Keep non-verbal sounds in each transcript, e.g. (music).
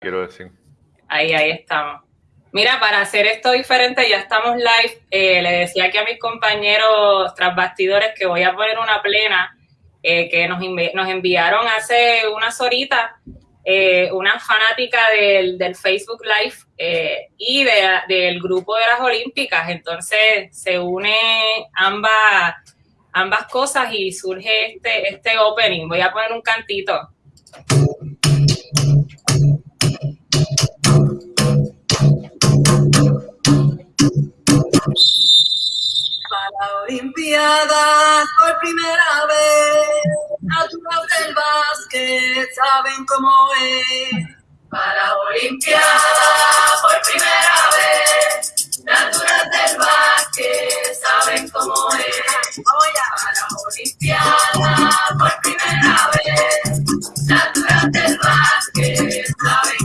quiero decir. Ahí, ahí estamos. Mira, para hacer esto diferente, ya estamos live. Eh, le decía aquí a mis compañeros tras bastidores que voy a poner una plena eh, que nos, nos, enviaron hace unas horitas, eh, una fanática del, Facebook Live y del grupo de las Olímpicas. Entonces se une ambas, ambas cosas y surge este, este opening. Voy a poner un cantito. Por primera vez, natural del básquet saben cómo es. Para Olimpiada por primera vez, natural del básquet saben cómo es. Para Olimpiada por primera vez, natural del básquet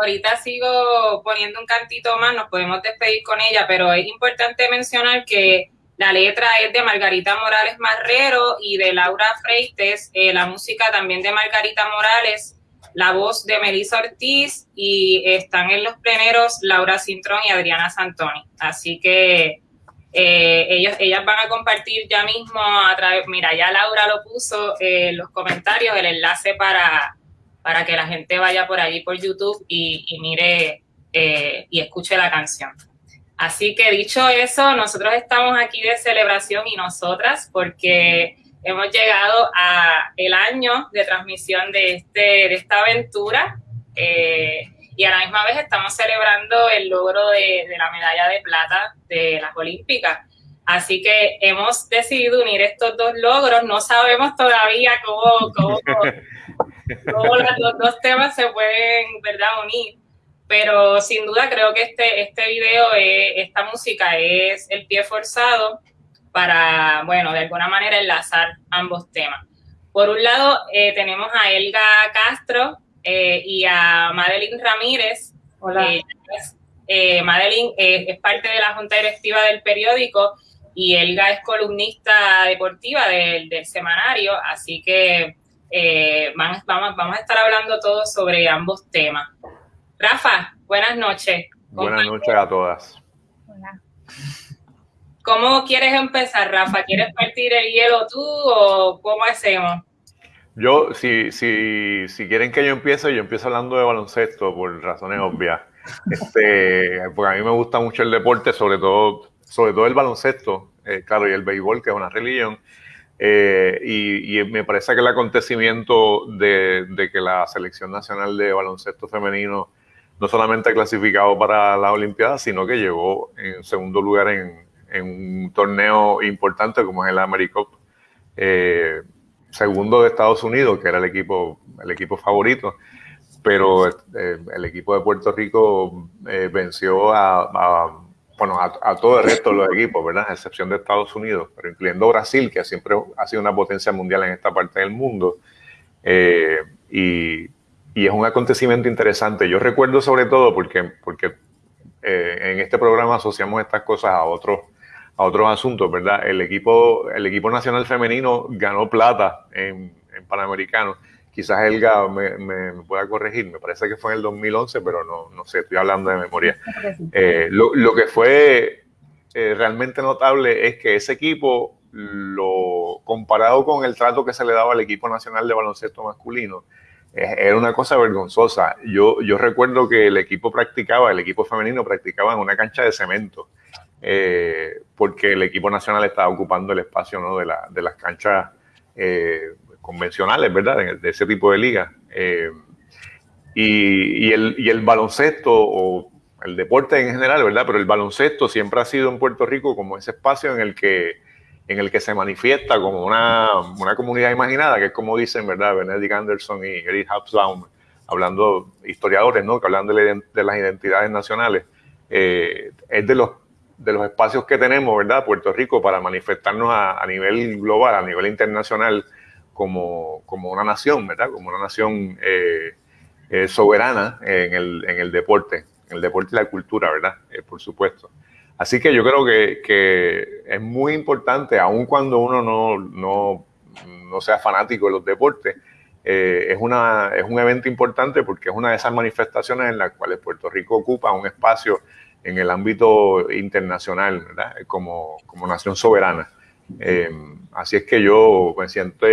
ahorita sigo poniendo un cantito más, nos podemos despedir con ella, pero es importante mencionar que la letra es de Margarita Morales Marrero y de Laura Freites, eh, la música también de Margarita Morales, la voz de Melissa Ortiz y están en los pleneros Laura Cintrón y Adriana Santoni. Así que eh, ellos, ellas van a compartir ya mismo a través, mira, ya Laura lo puso en los comentarios, el enlace para, para que la gente vaya por allí por YouTube y, mire eh, y escuche la canción. Así que dicho eso, nosotros estamos aquí de celebración y nosotras porque hemos llegado a el año de transmisión de, este, de esta aventura eh, y a la misma vez estamos celebrando el logro de, la medalla de plata de las Olímpicas. Así que hemos decidido unir estos dos logros. No sabemos todavía cómo, cómo (laughs) los dos temas se pueden, ¿verdad?, unir. Pero sin duda creo que este, este video, esta música es el pie forzado para, bueno, de alguna manera enlazar ambos temas. Por un lado, eh, tenemos a Elga Castro eh, y a Madeline Ramírez. Hola. Eh, Madeline es parte de la junta directiva del periódico y Elga es columnista deportiva del, del semanario, así que eh, vamos, vamos, a estar hablando todos sobre ambos temas. Rafa, buenas noches. Buenas noches a todas. Hola. ¿Cómo quieres empezar, Rafa? ¿Quieres partir el hielo tú o cómo hacemos? Yo, si, si, si quieren que yo empiece, yo empiezo hablando de baloncesto por razones obvias. Este, porque a mí me gusta mucho el deporte, sobre todo, sobre todo el baloncesto, eh, claro, y el béisbol, que es una religión. Eh, y, me parece que el acontecimiento de, que la Selección Nacional de Baloncesto Femenino no solamente ha clasificado para las Olimpiadas, sino que llegó en segundo lugar en, un torneo importante como es el AmeriCup, eh, segundo de Estados Unidos, que era el equipo, el equipo favorito, pero eh, el equipo de Puerto Rico venció a bueno, a, todo el resto de los equipos, ¿verdad? A excepción de Estados Unidos, pero incluyendo Brasil, que siempre ha sido una potencia mundial en esta parte del mundo. Eh, y, es un acontecimiento interesante. Yo recuerdo sobre todo porque, porque eh, en este programa asociamos estas cosas a otros a otros asuntos, ¿verdad? El equipo, el equipo nacional femenino ganó plata en, en Panamericanos quizás Elga me, pueda corregir, me parece que fue en el 2011, pero no, no sé, estoy hablando de memoria. Eh, lo, que fue eh, realmente notable es que ese equipo, lo comparado con el trato que se le daba al equipo nacional de baloncesto masculino, eh, era una cosa vergonzosa. Yo, yo recuerdo que el equipo practicaba, el equipo femenino practicaba en una cancha de cemento, porque el equipo nacional estaba ocupando el espacio ¿no? de, la, de las canchas convencionales, ¿verdad? De, ese tipo de ligas. Eh, y, el, baloncesto o el deporte en general, ¿verdad? Pero el baloncesto siempre ha sido en Puerto Rico como ese espacio en el que, en el que se manifiesta como una, comunidad imaginada, que es como dicen, ¿verdad? Benedict Anderson y Eric Hobsbawm hablando historiadores, ¿no? Que hablan de, las identidades nacionales, eh, es de los, de los espacios que tenemos, ¿verdad? Puerto Rico para manifestarnos a, nivel global, a nivel internacional, como, como, una nación, ¿verdad? Como una nación eh, eh, soberana en el, en el, deporte, en el deporte y la cultura, ¿verdad? por supuesto. Así que yo creo que, que, es muy importante, aun cuando uno no, no, no sea fanático de los deportes, eh, es, una, es un evento importante porque es una de esas manifestaciones en las cuales Puerto Rico ocupa un espacio en el ámbito internacional, ¿verdad? Como, como nación soberana. Eh, así es que yo me, siento,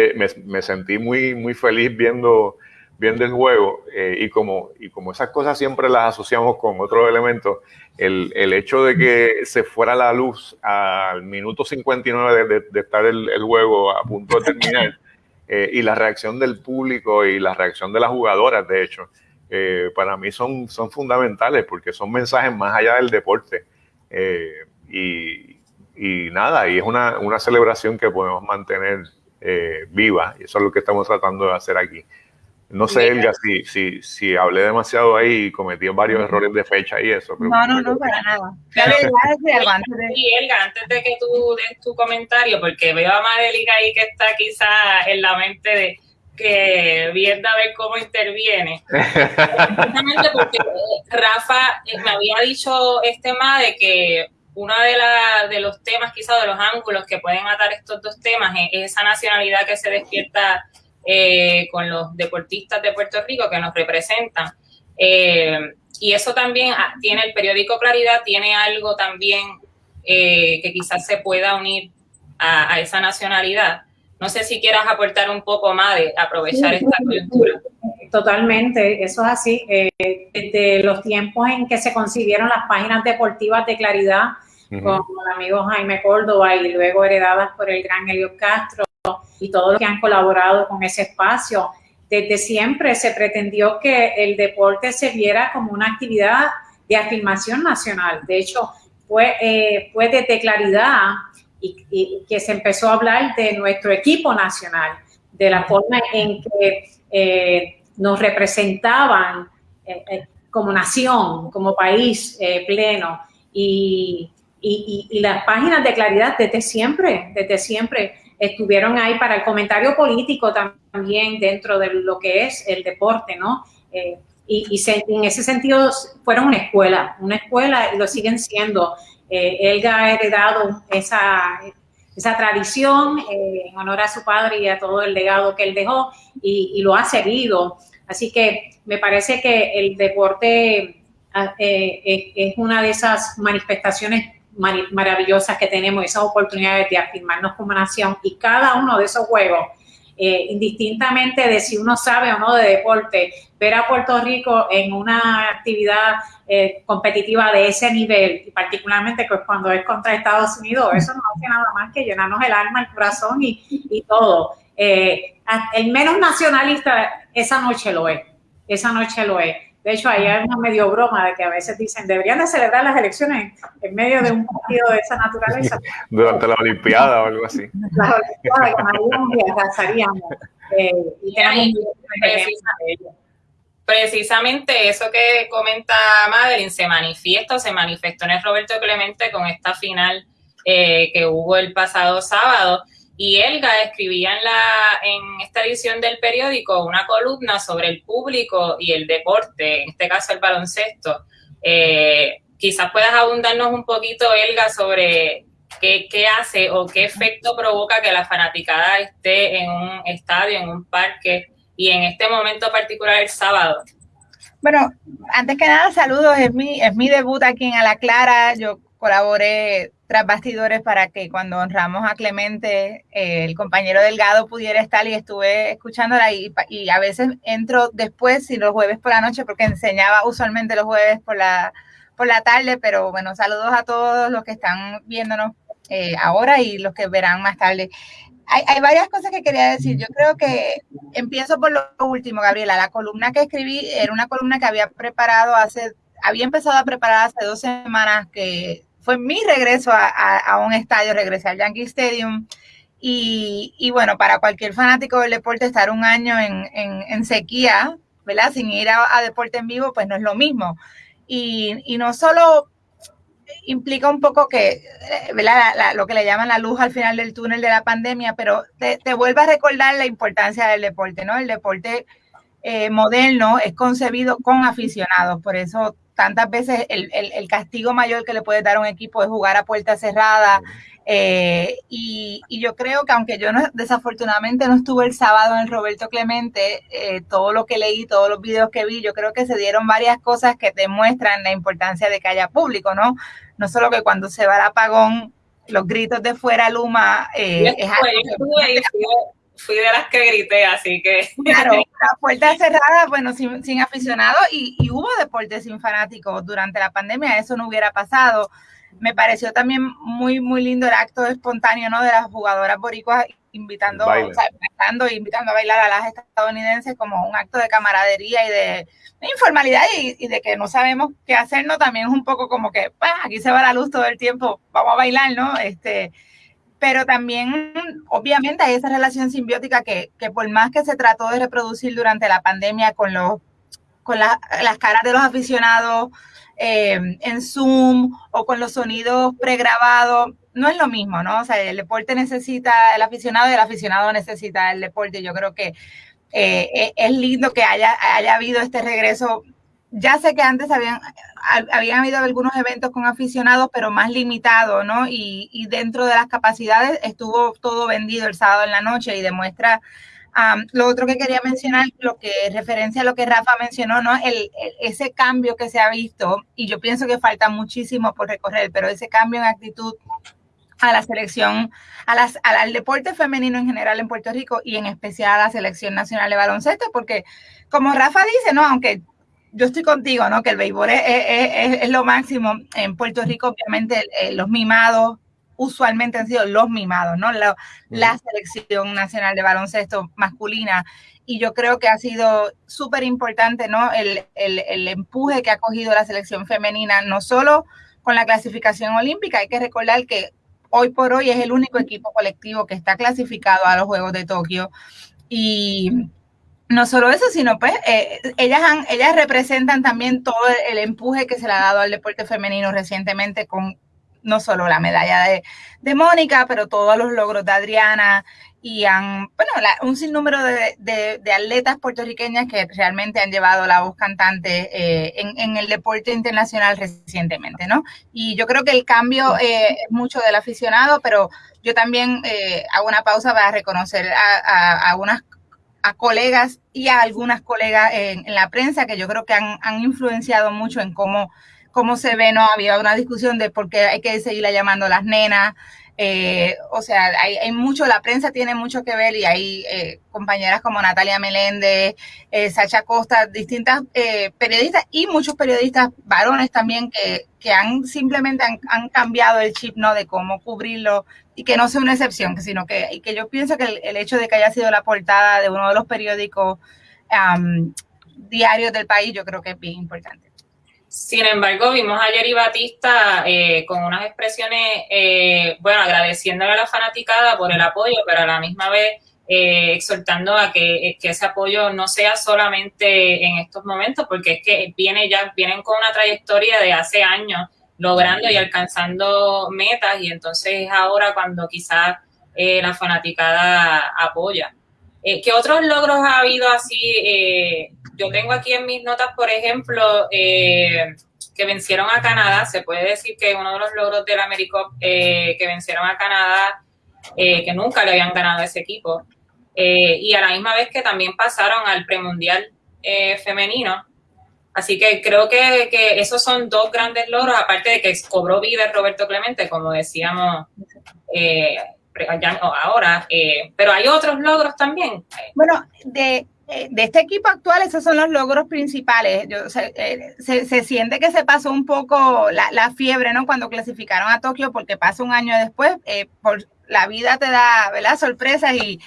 me, sentí muy, muy feliz viendo, viendo el juego eh, y, como, y como esas cosas siempre las asociamos con otros elementos, el, el hecho de que se fuera la luz al minuto 59 de, de, estar el, el, juego a punto de terminar (laughs) eh, y la reacción del público y la reacción de las jugadoras, de hecho, eh, para mí son, son fundamentales porque son mensajes más allá del deporte. Eh, y, y, nada, y es una, una celebración que podemos mantener viva y eso es lo que estamos tratando de hacer aquí. No sé, Elga, si, si, si hablé demasiado ahí y cometí varios errores de fecha y eso. no, no, no, para nada. (laughs) Sí, Elga, antes de que tú des tu comentario, porque veo a Madelica ahí que está quizá en la mente de que viendo a ver cómo interviene. (laughs) Precisamente porque eh, Rafa eh, me había dicho este tema de que uno de, la, de los temas, quizá de los ángulos que pueden atar estos dos temas es esa nacionalidad que se despierta eh, con los deportistas de Puerto Rico que nos representan. Eh, y eso también ah, tiene el periódico Claridad, tiene algo también eh, que quizás se pueda unir a, esa nacionalidad. No sé si quieras aportar un poco más de aprovechar esta coyuntura. Totalmente, eso es así. desde los tiempos en que se concibieron las páginas deportivas de Claridad, con el amigo Jaime Córdoba y luego heredadas por el gran Elio Castro, y todos los que han colaborado con ese espacio. Desde siempre se pretendió que el deporte se viera como una actividad de afirmación nacional. De hecho, fue, eh, fue desde claridad y, que se empezó a hablar de nuestro equipo nacional, de la forma en que eh, nos representaban eh, eh, como nación, como país pleno. Y, y, y, las páginas de claridad desde siempre, desde siempre estuvieron ahí para el comentario político también dentro de lo que es el deporte, ¿no? Eh, y, en ese sentido fueron una escuela, una escuela y lo siguen siendo. Eh, Elga ha heredado esa, esa tradición eh, en honor a su padre y a todo el legado que él dejó y, lo ha seguido. Así que me parece que el deporte ah, es una de esas manifestaciones maravillosas que tenemos, esas oportunidades de afirmarnos como nación y cada uno de esos juegos, eh, indistintamente de si uno sabe o no de deporte, ver a Puerto Rico en una actividad eh, competitiva de ese nivel, y particularmente pues, cuando es contra Estados Unidos, eso no hace nada más que llenarnos el alma, el corazón y, todo. Eh, el menos nacionalista esa noche lo es, esa noche lo es. De hecho, ahí hay una medio broma de que a veces dicen, deberían de celebrar las elecciones en medio de un partido de esa naturaleza. (laughs) Durante la Olimpiada o algo así. (laughs) Las Olimpiadas, eh, y precisamente eso que comenta Madeline se manifiesta se manifestó en el Roberto Clemente con esta final eh, que hubo el pasado sábado y Elga escribía en, la, en esta edición del periódico una columna sobre el público y el deporte, en este caso el baloncesto. Eh, quizás puedas abundarnos un poquito, Elga, sobre qué, qué, hace o qué efecto provoca que la fanaticada esté en un estadio, en un parque y en este momento particular el sábado. Bueno, antes que nada, saludos, es mi, es mi debut aquí en A la Clara, yo colaboré tras bastidores para que cuando honramos a Clemente, eh, el compañero Delgado pudiera estar y estuve escuchándola y, y, a veces entro después y los jueves por la noche porque enseñaba usualmente los jueves por la, por la tarde, pero bueno, saludos a todos los que están viéndonos eh, ahora y los que verán más tarde. Hay, hay, varias cosas que quería decir. Yo creo que empiezo por lo último, Gabriela. La columna que escribí era una columna que había preparado hace, había empezado a preparar hace dos semanas que fue mi regreso a, un estadio, regresé al Yankee Stadium. Y, bueno, para cualquier fanático del deporte, estar un año en, sequía, ¿verdad? Sin ir a, deporte en vivo, pues no es lo mismo. Y, no solo implica un poco que, ¿verdad? lo que le llaman la luz al final del túnel de la pandemia, pero te, te vuelve a recordar la importancia del deporte, ¿no? El deporte eh, moderno es concebido con aficionados, por eso tantas veces el, el, castigo mayor que le puede dar a un equipo es jugar a puerta cerrada. Eh, y, y, yo creo que aunque yo no, desafortunadamente no estuve el sábado en Roberto Clemente, eh, todo lo que leí, todos los videos que vi, yo creo que se dieron varias cosas que demuestran la importancia de que haya público, ¿no? No solo que cuando se va el apagón, los gritos de fuera Luma eh, es algo fui de las que grité, así que. (laughs) Claro, (laughs) la puerta cerrada, bueno, sin, sin aficionados y, y, hubo deporte sin fanáticos durante la pandemia, eso no hubiera pasado. Me pareció también muy, muy lindo el acto espontáneo, ¿no? De las jugadoras boricuas invitando, o sea, invitando a bailar a las estadounidenses como un acto de camaradería y de, informalidad y, y, de que no sabemos qué hacer, ¿no? También es un poco como que, pues, aquí se va la luz todo el tiempo, vamos a bailar, ¿no? Este, pero también obviamente hay esa relación simbiótica que, que, por más que se trató de reproducir durante la pandemia con, los, con las caras de los aficionados eh, en Zoom o con los sonidos pregrabados, no es lo mismo, ¿no? O sea, el deporte necesita el aficionado y el aficionado necesita el deporte. Yo creo que eh, e, es lindo que haya, haya habido este regreso ya sé que antes habían, habían habido algunos eventos con aficionados, pero más limitados, ¿no? Y, y, dentro de las capacidades estuvo todo vendido el sábado en la noche y demuestra lo otro que quería mencionar, lo que referencia a lo que Rafa mencionó, ¿no? El, ese cambio que se ha visto, y yo pienso que falta muchísimo por recorrer, pero ese cambio en actitud a la selección, a las, al deporte femenino en general en Puerto Rico y en especial a la selección nacional de baloncesto, porque como Rafa dice, ¿no? Aunque yo estoy contigo, ¿no? Que el béisbol es, es, es lo máximo. En Puerto Rico, obviamente, eh, los mimados usualmente han sido los mimados, ¿no? La, la selección nacional de baloncesto masculina. Y yo creo que ha sido súper importante, ¿no? El, el, el, empuje que ha cogido la selección femenina, no solo con la clasificación olímpica, hay que recordar que hoy por hoy es el único equipo colectivo que está clasificado a los Juegos de Tokio. Y, no solo eso, sino pues eh, ellas, han, ellas representan también todo el, empuje que se le ha dado al deporte femenino recientemente con no solo la medalla de, de Mónica, pero todos los logros de Adriana y han, bueno, un sinnúmero de, de, de, atletas puertorriqueñas que realmente han llevado la voz cantante eh, en, en, el deporte internacional recientemente, ¿no? Y yo creo que el cambio eh, es mucho del aficionado, pero yo también eh, hago una pausa para reconocer a, a, a unas a colegas y a algunas colegas en, en, la prensa que yo creo que han, han influenciado mucho en cómo, cómo se ve, ¿no? Había una discusión de por qué hay que seguirle llamando las nenas, eh, o sea, hay, hay, mucho, la prensa tiene mucho que ver y hay eh, compañeras como Natalia Meléndez, eh, Sacha Costa, distintas eh, periodistas y muchos periodistas varones también que, que han simplemente han, cambiado el chip, ¿no? De cómo cubrirlo y que no sea una excepción, sino que, y que yo pienso que el, el, hecho de que haya sido la portada de uno de los periódicos um, diarios del país, yo creo que es bien importante. Sin embargo, vimos a Jerry Batista eh, con unas expresiones, eh, bueno, agradeciéndole a la fanaticada por el apoyo, pero a la misma vez eh, exhortando a que, que, ese apoyo no sea solamente en estos momentos, porque es que viene ya, vienen con una trayectoria de hace años logrando y alcanzando metas, y entonces es ahora cuando quizás eh, la fanaticada apoya. Eh, ¿Qué otros logros ha habido así? Yo tengo aquí en mis notas, por ejemplo, eh, que vencieron a Canadá. Se puede decir que uno de los logros del Américo eh, que vencieron a Canadá, eh, que nunca le habían ganado ese equipo. Eh, y a la misma vez que también pasaron al premundial femenino. Así que creo que, que, esos son dos grandes logros, aparte de que cobró vida Roberto Clemente, como decíamos ahora. pero hay otros logros también. Bueno, de eh, de este equipo actual, esos son los logros principales. Eh, se, siente que se pasó un poco la, fiebre, ¿no? Cuando clasificaron a Tokio, porque pasa un año después, eh, la vida te da, ¿verdad? Sorpresas y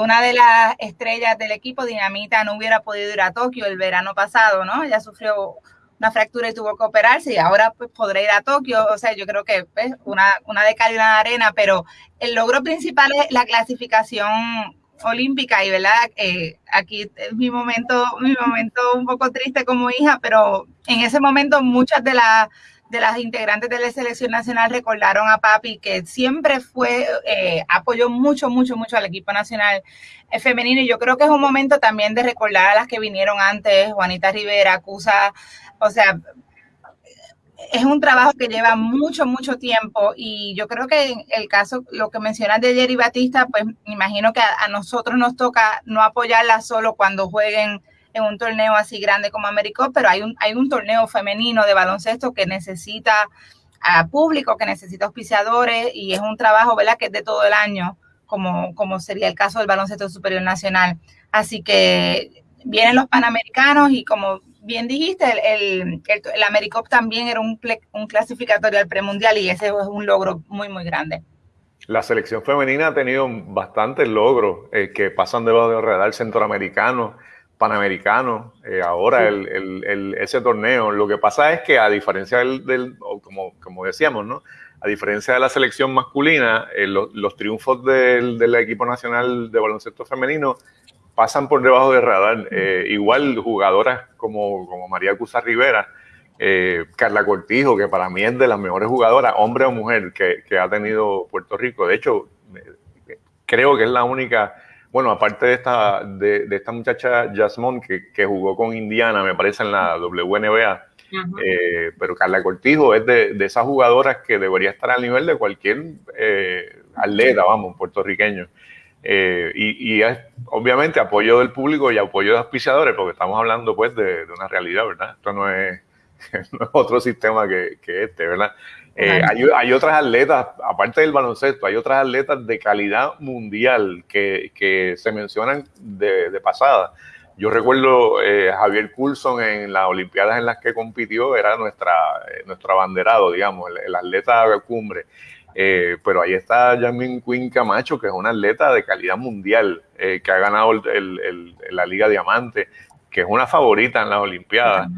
una de las estrellas del equipo, Dinamita, no hubiera podido ir a Tokio el verano pasado, ¿no? Ella sufrió una fractura y tuvo que operarse y ahora pues podrá ir a Tokio. O sea, yo creo que pues, una, una de cal de arena, pero el logro principal es la clasificación olímpica y verdad, eh, aquí es mi momento, mi momento un poco triste como hija, pero en ese momento muchas de las de las integrantes de la selección nacional recordaron a papi que siempre fue, eh, apoyó mucho, mucho, mucho al equipo nacional eh, femenino. Y yo creo que es un momento también de recordar a las que vinieron antes, Juanita Rivera, Cusa, o sea, es un trabajo que lleva mucho, mucho tiempo y yo creo que en el caso, lo que mencionas de Jerry Batista, pues imagino que a, nosotros nos toca no apoyarla solo cuando jueguen en un torneo así grande como América, pero hay un, hay un torneo femenino de baloncesto que necesita a público, que necesita auspiciadores y es un trabajo, ¿verdad?, que es de todo el año, como, como sería el caso del baloncesto superior nacional. Así que vienen los panamericanos y como bien dijiste, el, el, el, también era un, un clasificatorio al premundial y ese es un logro muy, muy grande. La selección femenina ha tenido bastantes logros eh, que pasan debajo del radar centroamericano, panamericano, eh, ahora el, el, ese torneo. Lo que pasa es que a diferencia del, como, como decíamos, ¿no? A diferencia de la selección masculina, eh, los triunfos del, del equipo nacional de baloncesto femenino pasan por debajo del radar. Eh, igual jugadoras como, como María Cusa Rivera, eh, Carla Cortijo, que para mí es de las mejores jugadoras, hombre o mujer, que, que ha tenido Puerto Rico. De hecho, creo que es la única, bueno, aparte de esta, de, de esta muchacha Jasmine que, que, jugó con Indiana, me parece en la WNBA. Eh, pero Carla Cortijo es de, de, esas jugadoras que debería estar al nivel de cualquier atleta, vamos, puertorriqueño. Eh, y, es obviamente apoyo del público y apoyo de auspiciadores, porque estamos hablando pues de, una realidad, ¿verdad? Esto no es, (laughs) otro sistema que, este, ¿verdad? Eh, hay, otras atletas, aparte del baloncesto, hay otras atletas de calidad mundial que, se mencionan de, pasada. Yo recuerdo eh, Javier Coulson en las Olimpiadas en las que compitió, era nuestra, nuestro abanderado, digamos, el, el atleta cumbre. Eh, pero ahí está Jasmine Quinn Camacho, que es una atleta de calidad mundial, eh, que ha ganado la Liga Diamante, que es una favorita en las Olimpiadas,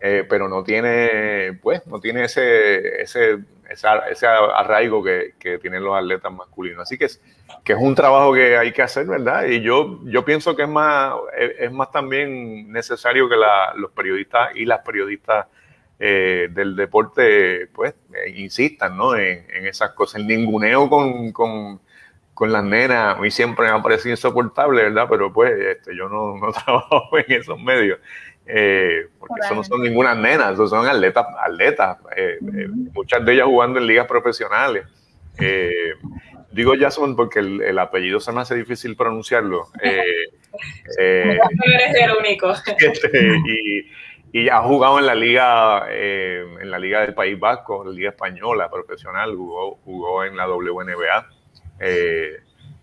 eh, pero no tiene, pues, no tiene ese, ese, ese, arraigo que, que, tienen los atletas masculinos. Así que es, que es un trabajo que hay que hacer, ¿verdad? Y yo, yo pienso que es más, es más también necesario que los periodistas y las periodistas eh, del deporte, pues, eh, insistan, ¿no? En, esas cosas. El ninguneo con, con, con, las nenas, a mí siempre me ha parecido insoportable, ¿verdad? Pero pues, este, yo no, no (laughs) trabajo en esos medios. Eh, porque eso no son ninguna nenas, eso son atletas, atletas muchas de ellas jugando en ligas profesionales. digo Jasmine porque el, apellido se me hace difícil pronunciarlo. Eh, (laughs) eres el único. (laughs) Este, y, y ha jugado en la liga eh, en la liga del País Vasco, la liga española profesional, jugó, jugó en la WNBA. Eh,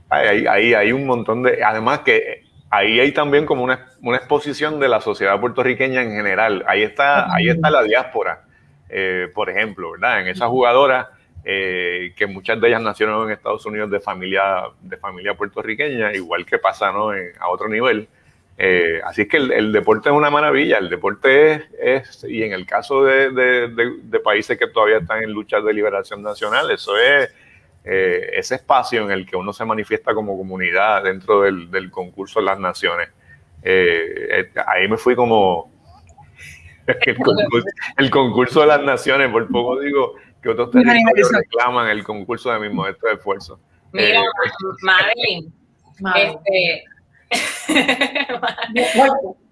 ahí, hay un montón de, además que ahí hay también como una, una, exposición de la sociedad puertorriqueña en general. Ahí está, ahí está la diáspora, eh, por ejemplo, ¿verdad? En esas jugadoras que muchas de ellas nacieron en Estados Unidos de familia, de familia puertorriqueña, igual que pasa ¿no? a otro nivel. Eh, así es que el, deporte es una maravilla, el deporte es, y en el caso de, países que todavía están en luchas de liberación nacional, eso es eh, ese espacio en el que uno se manifiesta como comunidad dentro del, concurso de las naciones. Eh, ahí me fui como (laughs) el concurso, de las naciones, por poco digo que otros territorios reclaman el concurso de mi modesto esfuerzo. Mira, (laughs) Madeline, este, (laughs)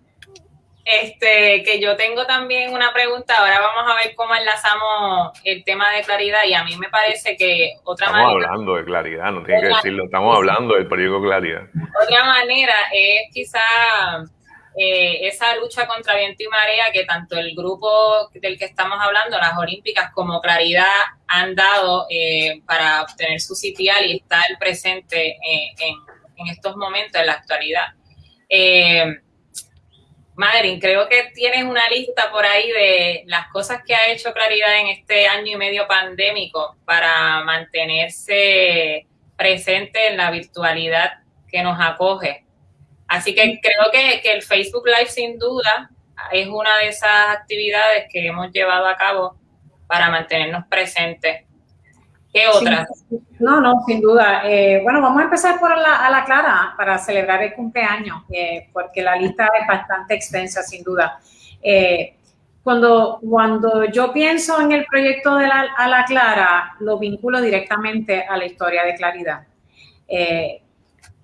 este, que yo tengo también una pregunta, ahora vamos a ver cómo enlazamos el tema de claridad y a mí me parece que otra estamos hablando de claridad, no tiene que decirlo, estamos hablando del periódico Claridad. Otra manera es quizá eh, esa lucha contra viento y marea que tanto el grupo del que estamos hablando, las Olímpicas, como Claridad han dado eh, para obtener su sitial y estar presente eh, en en estos momentos, en la actualidad. Eh, Madeline, creo que tienes una lista por ahí de las cosas que ha hecho Claridad en este año y medio pandémico para mantenerse presente en la virtualidad que nos acoge. Así que creo que, que el Facebook Live sin duda es una de esas actividades que hemos llevado a cabo para mantenernos presentes. ¿Qué otras? no, no, sin duda. Eh, bueno, vamos a empezar por la, a la clara para celebrar el cumpleaños, eh, porque la lista es bastante extensa, sin duda. Eh, cuando, cuando yo pienso en el proyecto de la, a la clara, lo vinculo directamente a la historia de claridad.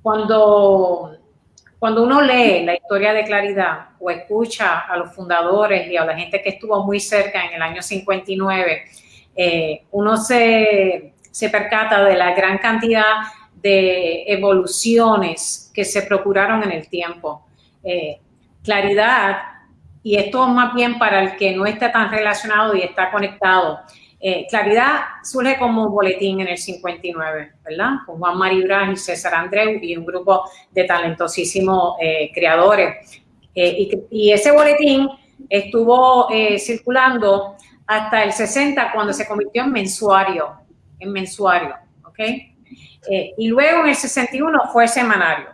cuando, cuando uno lee la historia de claridad o escucha a los fundadores y a la gente que estuvo muy cerca en el año 59, eh, uno se, se, percata de la gran cantidad de evoluciones que se procuraron en el tiempo. Eh, claridad, y esto más bien para el que no está tan relacionado y está conectado, eh, Claridad surge como boletín en el 59, ¿verdad? Con Juan Maribras y César Andreu y un grupo de talentosísimos creadores. Y, y, ese boletín estuvo circulando hasta el 60 cuando se convirtió en mensuario, en mensuario, ¿ok? Eh, y luego en el 61 fue semanario.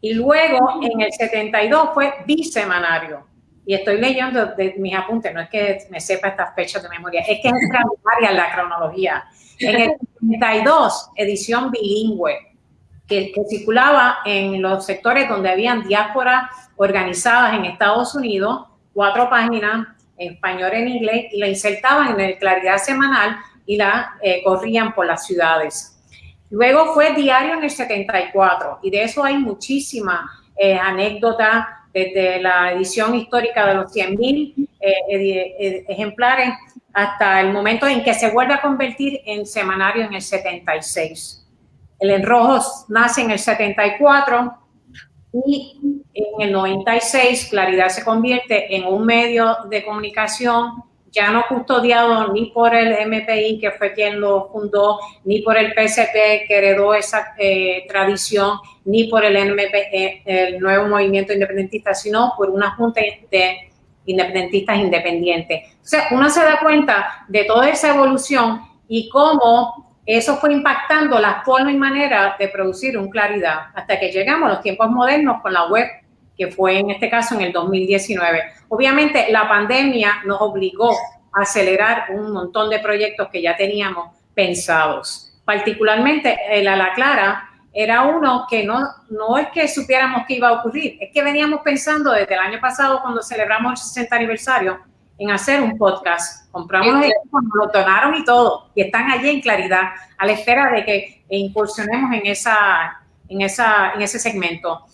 Y luego en el 72 fue bisemanario. Y estoy leyendo de mis apuntes, no es que me sepa estas fechas de memoria, es que es extraordinaria la cronología. En el 72, edición bilingüe, que, que, circulaba en los sectores donde habían diásporas organizadas en Estados Unidos, cuatro páginas, español en inglés y la insertaban en el Claridad Semanal y la eh, corrían por las ciudades. Luego fue diario en el 74 y de eso hay muchísimas eh, anécdotas desde la edición histórica de los 100.000 eh, ejemplares hasta el momento en que se vuelve a convertir en semanario en el 76. El enrojo nace en el 74 y en el 96 Claridad se convierte en un medio de comunicación ya no custodiado ni por el MPI, que fue quien lo fundó, ni por el PSP, que heredó esa eh, tradición, ni por el NMP, eh, el nuevo movimiento independentista, sino por una junta de independentistas independientes. O sea, uno se da cuenta de toda esa evolución y cómo eso fue impactando la forma y manera de producir un claridad hasta que llegamos a los tiempos modernos con la web, que fue en este caso en el 2019. Obviamente la pandemia nos obligó a acelerar un montón de proyectos que ya teníamos pensados. Particularmente el a la clara era uno que no, no es que supiéramos que iba a ocurrir, es que veníamos pensando desde el año pasado cuando celebramos el 60 aniversario en hacer un podcast. Compramos los equipos, nos lo donaron y todo, y están allí en claridad, a la espera de que incursionemos en, esa, en, esa, en ese segmento.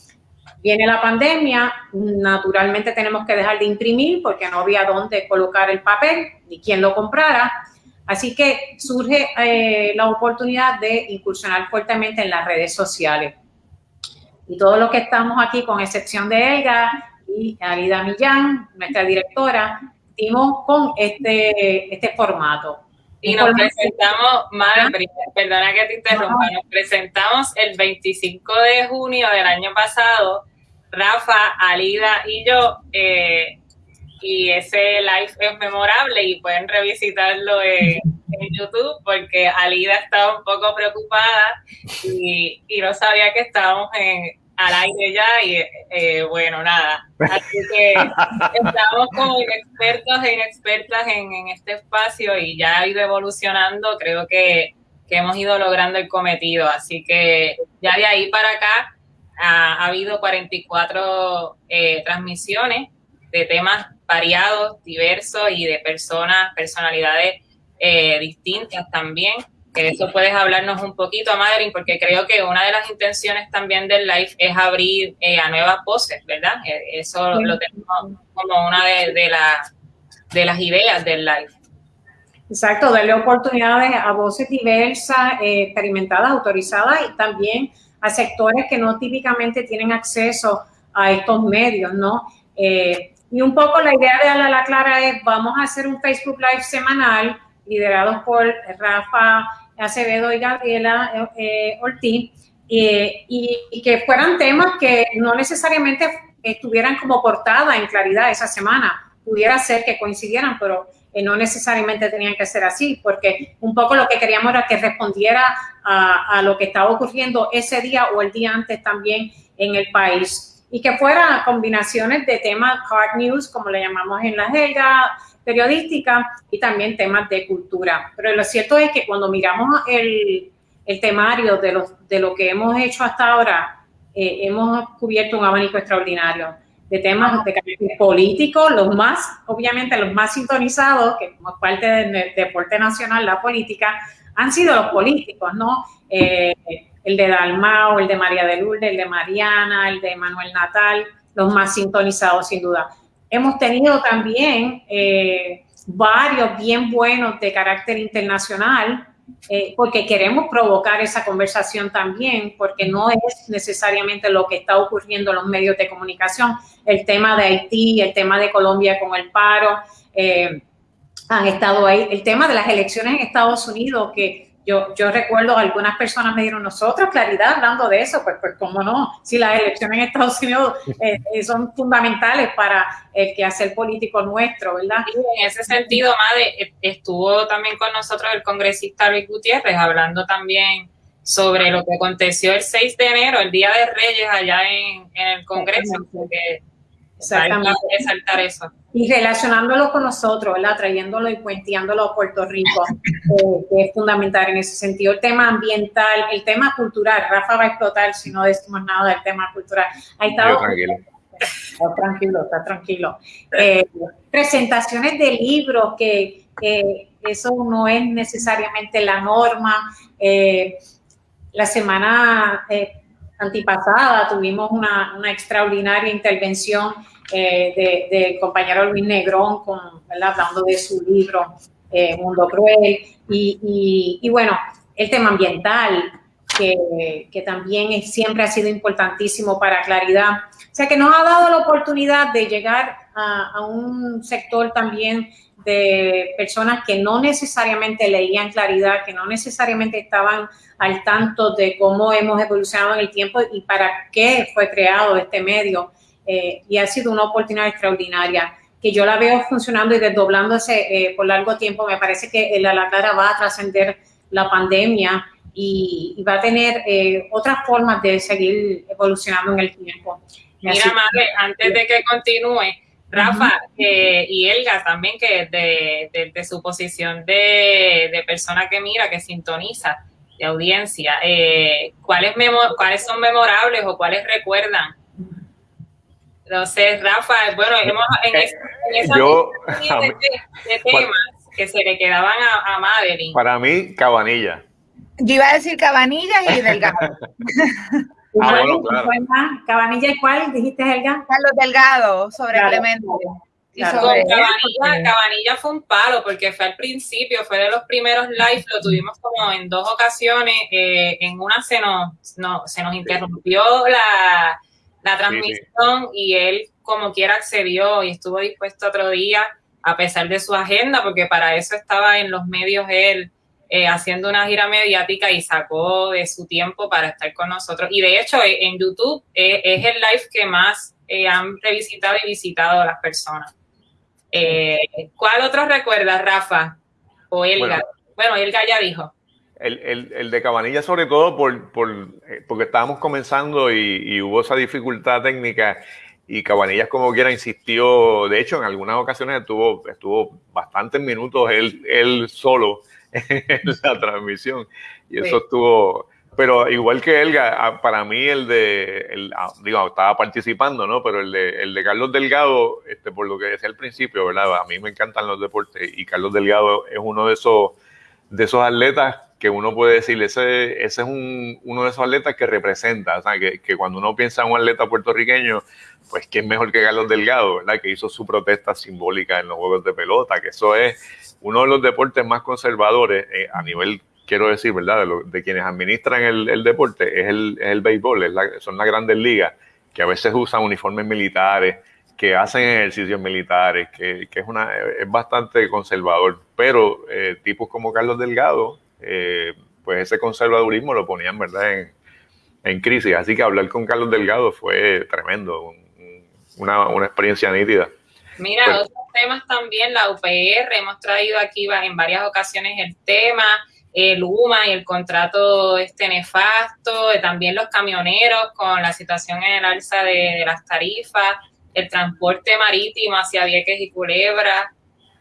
Viene la pandemia, naturalmente tenemos que dejar de imprimir porque no había dónde colocar el papel ni quién lo comprara. Así que surge eh, la oportunidad de incursionar fuertemente en las redes sociales. Y todos los que estamos aquí, con excepción de Elga y Alida Millán, nuestra directora, con este, este formato. Y nos presentamos, madre, perdona que te interrumpa, nos presentamos el 25 de junio del año pasado, Rafa, Alida y yo, eh, y ese live es memorable y pueden revisitarlo en, YouTube porque Alida estaba un poco preocupada y, y no sabía que estábamos en, al aire ya y eh, bueno, nada. Así que estamos como expertos e inexpertas en, este espacio y ya ha ido evolucionando, creo que, hemos ido logrando el cometido. Así que ya de ahí para acá ha, habido 44 eh, transmisiones de temas variados, diversos y de personas, personalidades eh, distintas también que eso puedes hablarnos un poquito, Madeline, porque creo que una de las intenciones también del live es abrir eh, a nuevas voces, ¿verdad? Eh, eso lo tenemos como una de, de las ideas del live. Exacto, darle oportunidades a voces diversas, eh, experimentadas, autorizadas y también a sectores que no típicamente tienen acceso a estos medios, ¿no? y un poco la idea de la, la Clara es, vamos a hacer un Facebook Live semanal liderados por Rafa Acevedo y Gabriela eh, Ortiz, y, que fueran temas que no necesariamente estuvieran como portada en claridad esa semana. Pudiera ser que coincidieran, pero eh, no necesariamente tenían que ser así, porque un poco lo que queríamos era que respondiera a, lo que estaba ocurriendo ese día o el día antes también en el país. Y que fueran combinaciones de temas hard news, como le llamamos en la jerga, periodística y también temas de cultura. Pero lo cierto es que cuando miramos el, temario de lo que hemos hecho hasta ahora, eh, hemos cubierto un abanico extraordinario de temas de carácter político, los más, obviamente los más sintonizados, que como parte del deporte nacional, la política, han sido los políticos, ¿no? Eh, el de Dalmao, el de María de Lourdes, el de Mariana, el de Manuel Natal, los más sintonizados sin duda. Hemos tenido también eh, varios bien buenos de carácter internacional, eh, porque queremos provocar esa conversación también, porque no es necesariamente lo que está ocurriendo en los medios de comunicación. El tema de Haití, el tema de Colombia con el paro, eh, han estado ahí. El tema de las elecciones en Estados Unidos, que yo, yo recuerdo algunas personas me dieron, nosotros, claridad, hablando de eso, pues, pues cómo no, si las elecciones en Estados Unidos (laughs) eh, eh, son fundamentales para el quehacer político nuestro, ¿verdad? Y en ese sentido, Madre, eh, estuvo también con nosotros el congresista Luis Gutiérrez, hablando también sobre lo que aconteció el 6 de enero, el Día de Reyes, allá en, en el Congreso, porque Exactamente. resaltar eso. Y relacionándolo con nosotros, ¿verdad? Trayéndolo y puenteándolo a Puerto Rico, (laughs) eh, que es fundamental en ese sentido. El tema ambiental, el tema cultural. Rafa va a explotar si no decimos nada del tema cultural. Ahí está. tranquilo. (laughs) Está tranquilo, está tranquilo. Eh, presentaciones de libros, que, que, eso no es necesariamente la norma. Eh, la semana eh, antipasada tuvimos una, una extraordinaria intervención eh, del compañero Luis Negrón con, hablando de su libro eh, Mundo Cruel y, y, bueno, el tema ambiental que, que también es, siempre ha sido importantísimo para Claridad. O sea que nos ha dado la oportunidad de llegar a, a un sector también de personas que no necesariamente leían claridad, que no necesariamente estaban al tanto de cómo hemos evolucionado en el tiempo y para qué fue creado este medio. Eh, y ha sido una oportunidad extraordinaria que yo la veo funcionando y desdoblándose eh, por largo tiempo. Me parece que la, la cara va a trascender la pandemia y, y, va a tener eh, otras formas de seguir evolucionando en el tiempo. Mira, madre, antes de que continúe, Rafa eh, y Elga también, que de, de, de su posición de, de, persona que mira, que sintoniza, de audiencia, eh, ¿cuáles, memo ¿cuáles son memorables o cuáles recuerdan? No sé, Rafa, bueno, hemos, en, esa, en esa Yo, de, (laughs) de, temas que se le quedaban a, a Madeline. Para mí, Cabanilla. Yo iba a decir Cabanillas y Delgado. (laughs) Ah, bueno, claro. Cabanilla y cuál dijiste, Helga? Carlos Delgado, sobre Claro. Clemente. Claro, sobre Cabanilla, Cabanilla fue un palo porque fue al principio, fue de los primeros live, lo tuvimos como en dos ocasiones, eh, en una se nos, no, se nos interrumpió la, la transmisión y él como quiera accedió y estuvo dispuesto otro día a pesar de su agenda porque para eso estaba en los medios él eh, haciendo una gira mediática y sacó de su tiempo para estar con nosotros. Y de hecho en YouTube eh, es el live que más eh, han revisitado y visitado las personas. Eh, ¿Cuál otro recuerdas, Rafa? O Elga. Bueno, bueno Elga ya dijo. El, el, el, de Cabanilla sobre todo por, por eh, porque estábamos comenzando y, y, hubo esa dificultad técnica y Cabanillas como quiera insistió, de hecho en algunas ocasiones estuvo, estuvo bastantes minutos él, él solo (laughs) en la transmisión y eso sí. estuvo, pero igual que Elga, para mí el de, el, digo, estaba participando, ¿no? Pero el de, el de Carlos Delgado, este, por lo que decía al principio, ¿verdad? A mí me encantan los deportes y Carlos Delgado es uno de esos, de esos atletas que uno puede decir, ese, ese es un, uno de esos atletas que representa, o sea, que, que, cuando uno piensa en un atleta puertorriqueño, pues que es mejor que Carlos Delgado, ¿verdad? Que hizo su protesta simbólica en los Juegos de Pelota, que eso es uno de los deportes más conservadores eh, a nivel, quiero decir, ¿verdad? De, de quienes administran el, el, deporte, es el, es el béisbol, es la, son las grandes ligas, que a veces usan uniformes militares, que hacen ejercicios militares, que, que es, una, es bastante conservador, pero eh, tipos como Carlos Delgado, eh, pues ese conservadurismo lo ponían, ¿verdad?, en, en, crisis. Así que hablar con Carlos Delgado fue tremendo, un, una, una, experiencia nítida. Mira, pues, otros temas también, la UPR, hemos traído aquí en varias ocasiones el tema, el UMA y el contrato este nefasto, también los camioneros con la situación en el alza de, de las tarifas, el transporte marítimo hacia Vieques y Culebra,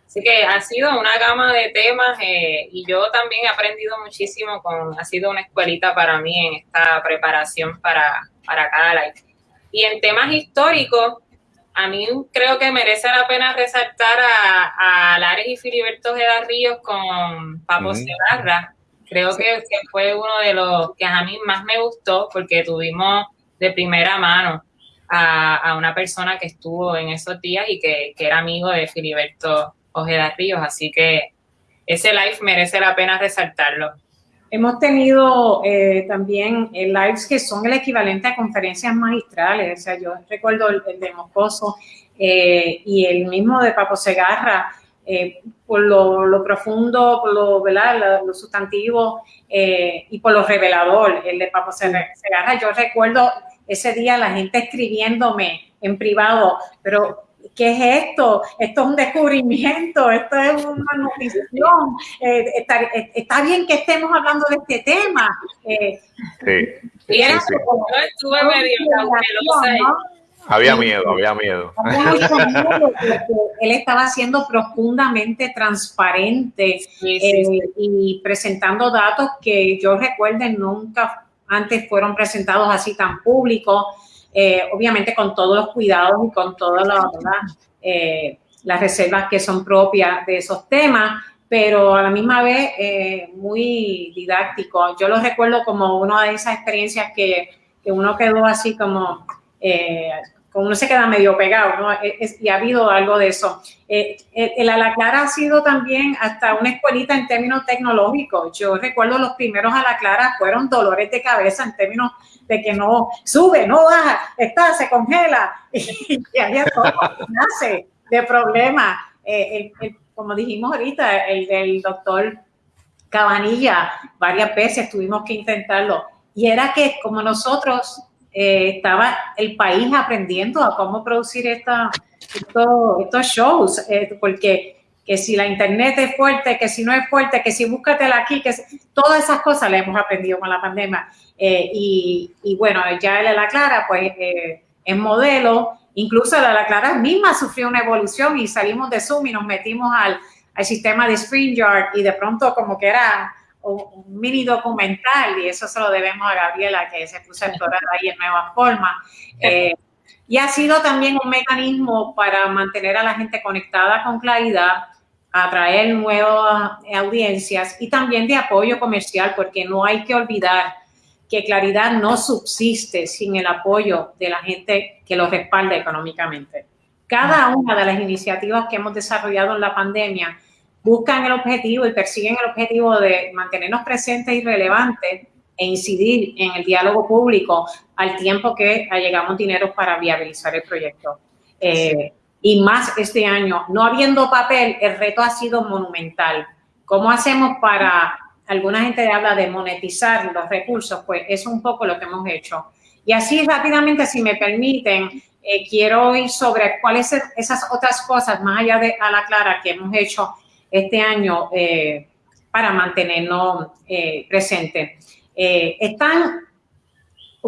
Así que ha sido una gama de temas eh, y yo también he aprendido muchísimo con, ha sido una escuelita para mí en esta preparación para, para cada live. Y en temas históricos, a mí creo que merece la pena resaltar a, a Lares y Filiberto Ojeda Ríos con Papo Segarra. Creo que, fue uno de los que a mí más me gustó porque tuvimos de primera mano a, una persona que estuvo en esos días y que, que era amigo de Filiberto Ojeda Ríos. Así que ese live merece la pena resaltarlo. Hemos tenido eh, también eh, lives que son el equivalente a conferencias magistrales. O sea, yo recuerdo el, de Moscoso eh, y el mismo de Papo Segarra, por lo, profundo, por lo, ¿verdad? lo, sustantivo y por lo revelador, el de Papo Segarra. Yo recuerdo ese día la gente escribiéndome en privado, pero ¿qué es esto? Esto es un descubrimiento, esto es una notición. Eh, está, bien que estemos hablando de este tema. Eh, sí. Y era Como, yo estuve medio ¿no? Había miedo, había miedo. él estaba siendo profundamente transparente eh, y presentando datos que yo recuerdo nunca antes fueron presentados así tan públicos. Eh, obviamente con todos los cuidados y con todas eh, las reservas que son propias de esos temas, pero a la misma vez eh, muy didáctico. Yo lo recuerdo como una de esas experiencias que, que uno quedó así como como uno se queda medio pegado, ¿no? y ha habido algo de eso. Eh, el, Alaclara ha sido también hasta una escuelita en términos tecnológicos. Yo recuerdo los primeros Alaclara fueron dolores de cabeza en términos de que no sube, no baja, está, se congela, (laughs) y, había todo nace de problemas. Eh, como dijimos ahorita, el del doctor Cabanilla, varias veces tuvimos que intentarlo. Y era que como nosotros eh, estaba el país aprendiendo a cómo producir esta, estos shows, eh, porque que si la internet es fuerte, que si no es fuerte, que si búscatela aquí, que todas esas cosas las hemos aprendido con la pandemia. Eh, y, y, bueno, ya La Clara, pues es modelo, incluso La Clara misma sufrió una evolución y salimos de Zoom y nos metimos al, al sistema de StreamYard y de pronto como que era un, mini documental y eso se lo debemos a Gabriela que se puso a explorar ahí en nuevas formas. Eh, y ha sido también un mecanismo para mantener a la gente conectada con claridad, atraer nuevas audiencias y también de apoyo comercial, porque no hay que olvidar que Claridad no subsiste sin el apoyo de la gente que lo respalda económicamente. Cada una de las iniciativas que hemos desarrollado en la pandemia buscan el objetivo y persiguen el objetivo de mantenernos presentes y relevantes e incidir en el diálogo público al tiempo que llegamos dinero para viabilizar el proyecto. Eh, y más este año, no habiendo papel, el reto ha sido monumental. ¿Cómo hacemos para, alguna gente habla de monetizar los recursos? Pues es un poco lo que hemos hecho. Y así rápidamente, si me permiten, eh, quiero ir sobre cuáles esas otras cosas, más allá de a la clara, que hemos hecho este año eh, para mantenernos eh, presentes. Eh, están,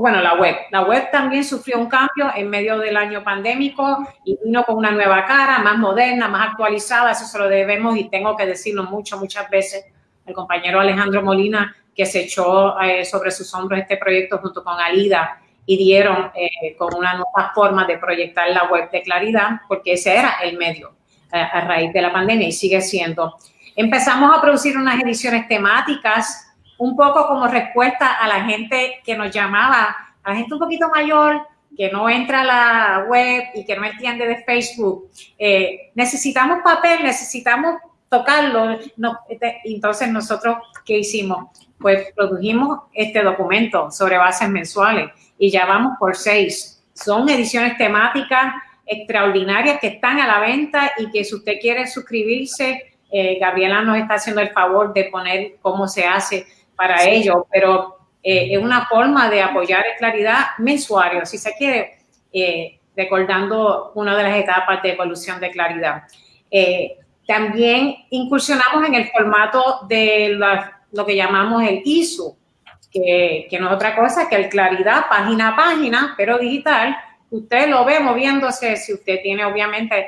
bueno, la web. La web también sufrió un cambio en medio del año pandémico y vino con una nueva cara, más moderna, más actualizada. Eso se lo debemos y tengo que decirlo mucho, muchas veces. El compañero Alejandro Molina, que se echó sobre sus hombros este proyecto junto con Alida y dieron con una nueva forma de proyectar la web de claridad, porque ese era el medio a, raíz de la pandemia y sigue siendo. Empezamos a producir unas ediciones temáticas, un poco como respuesta a la gente que nos llamaba, a la gente un poquito mayor, que no entra a la web y que no entiende de Facebook. Eh, necesitamos papel, necesitamos tocarlo. Este, entonces, nosotros, ¿qué hicimos? Pues produjimos este documento sobre bases mensuales y ya vamos por seis. Son ediciones temáticas extraordinarias que están a la venta y que si usted quiere suscribirse, eh, Gabriela nos está haciendo el favor de poner cómo se hace para ello, pero eh, es una forma de apoyar en claridad mensuario, si se quiere, eh, recordando una de las etapas de evolución de claridad. también incursionamos en el formato de lo que llamamos el ISO, que, que no es otra cosa que el claridad página a página, pero digital, usted lo ve moviéndose, si usted tiene obviamente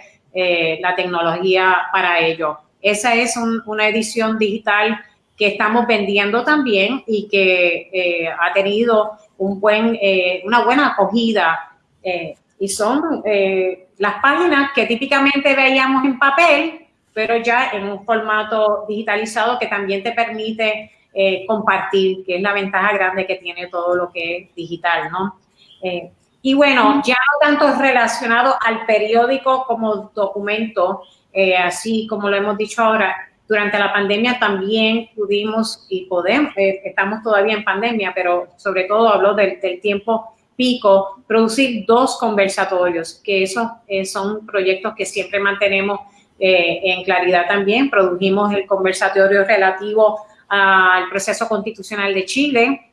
la tecnología para ello. Esa es una edición digital que estamos vendiendo también y que ha tenido un buen, una buena acogida y son las páginas que típicamente veíamos en papel, pero ya en un formato digitalizado que también te permite eh, compartir, que es la ventaja grande que tiene todo lo que es digital, ¿no? Eh, y bueno, ya no tanto relacionado al periódico como documento, eh, así como lo hemos dicho ahora, durante la pandemia también pudimos y podemos, estamos todavía en pandemia, pero sobre todo hablo del, del tiempo pico, producir dos conversatorios, que esos son proyectos que siempre mantenemos eh, en claridad también. Produjimos el conversatorio relativo al proceso constitucional de Chile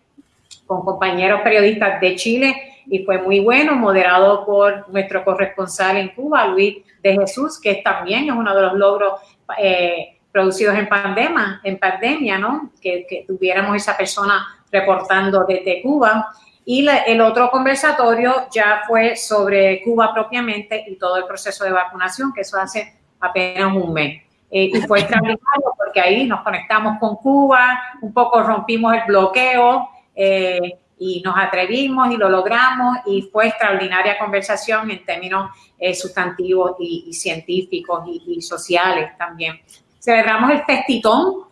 con compañeros periodistas de Chile y fue muy bueno, moderado por nuestro corresponsal en Cuba, Luis de Jesús, que también es uno de los logros eh, producidos en pandemia, en pandemia, ¿no? Que, que, tuviéramos esa persona reportando desde Cuba. Y el otro conversatorio ya fue sobre Cuba propiamente y todo el proceso de vacunación, que eso hace apenas un mes. Eh, y fue extraordinario porque ahí nos conectamos con Cuba, un poco rompimos el bloqueo eh, y nos atrevimos y lo logramos y fue extraordinaria conversación en términos eh, sustantivos y, científicos y, sociales también. Celebramos el Festitón,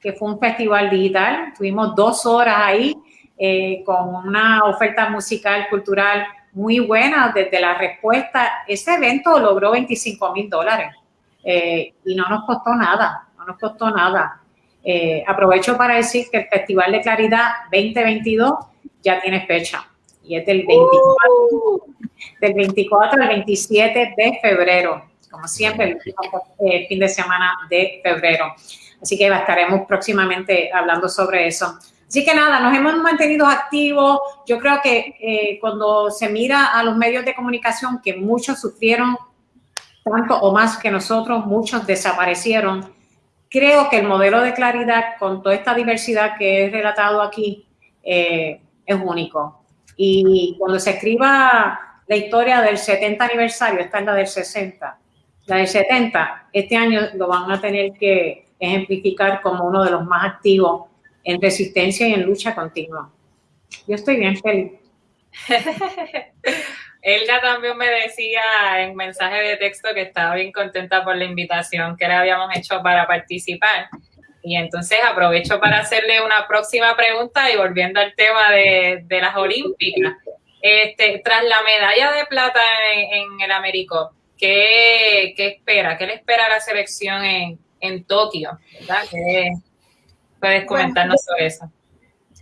que fue un festival digital, tuvimos dos horas ahí con una oferta musical, cultural muy buena desde la respuesta. Ese evento logró 25 mil dólares eh, y no nos costó nada, no nos costó nada. Eh, aprovecho para decir que el Festival de Claridad 2022 ya tiene fecha y es del 24, del 24 al 27 de febrero, como siempre, el, el fin de semana de febrero. Así que estaremos próximamente hablando sobre eso. Así que nada, nos hemos mantenido activos. Yo creo que eh, cuando se mira a los medios de comunicación, que muchos sufrieron tanto o más que nosotros, muchos desaparecieron. Creo que el modelo de claridad, con toda esta diversidad que he relatado aquí, eh, es único. Y cuando se escriba la historia del 70 aniversario, esta es la del 60, la del 70, este año lo van a tener que ejemplificar como uno de los más activos en resistencia y en lucha continua. Yo estoy bien feliz. (laughs) Ella también me decía en mensaje de texto que estaba bien contenta por la invitación que le habíamos hecho para participar. Y entonces aprovecho para hacerle una próxima pregunta y volviendo al tema de, las Olímpicas. Este, tras la medalla de plata en, el Américo, ¿qué, espera? ¿Qué le espera a la selección en, en Tokio? ¿verdad? Puedes comentarnos sobre eso.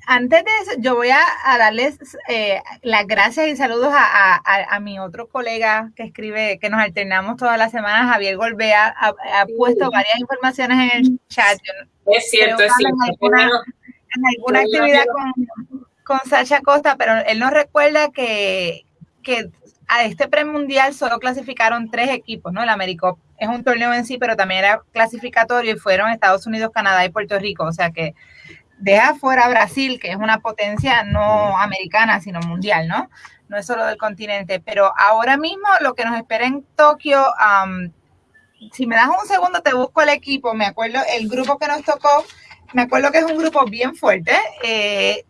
Antes de eso, yo voy a, darles eh, las gracias y saludos a, mi otro colega que escribe, que nos alternamos todas las semanas, Javier Golbea, ha, puesto varias informaciones en el chat. es cierto, es cierto. En alguna, actividad con, con Sacha Costa, pero él nos recuerda que, que a este premundial solo clasificaron tres equipos, ¿no? El Américo es un torneo en sí, pero también era clasificatorio y fueron Estados Unidos, Canadá y Puerto Rico. O sea que deja fuera Brasil, que es una potencia no americana, sino mundial, ¿no? No es solo del continente. Pero ahora mismo lo que nos espera en Tokio, si me das un segundo, te busco el equipo. Me acuerdo el grupo que nos tocó, me acuerdo que es un grupo bien fuerte. Eh,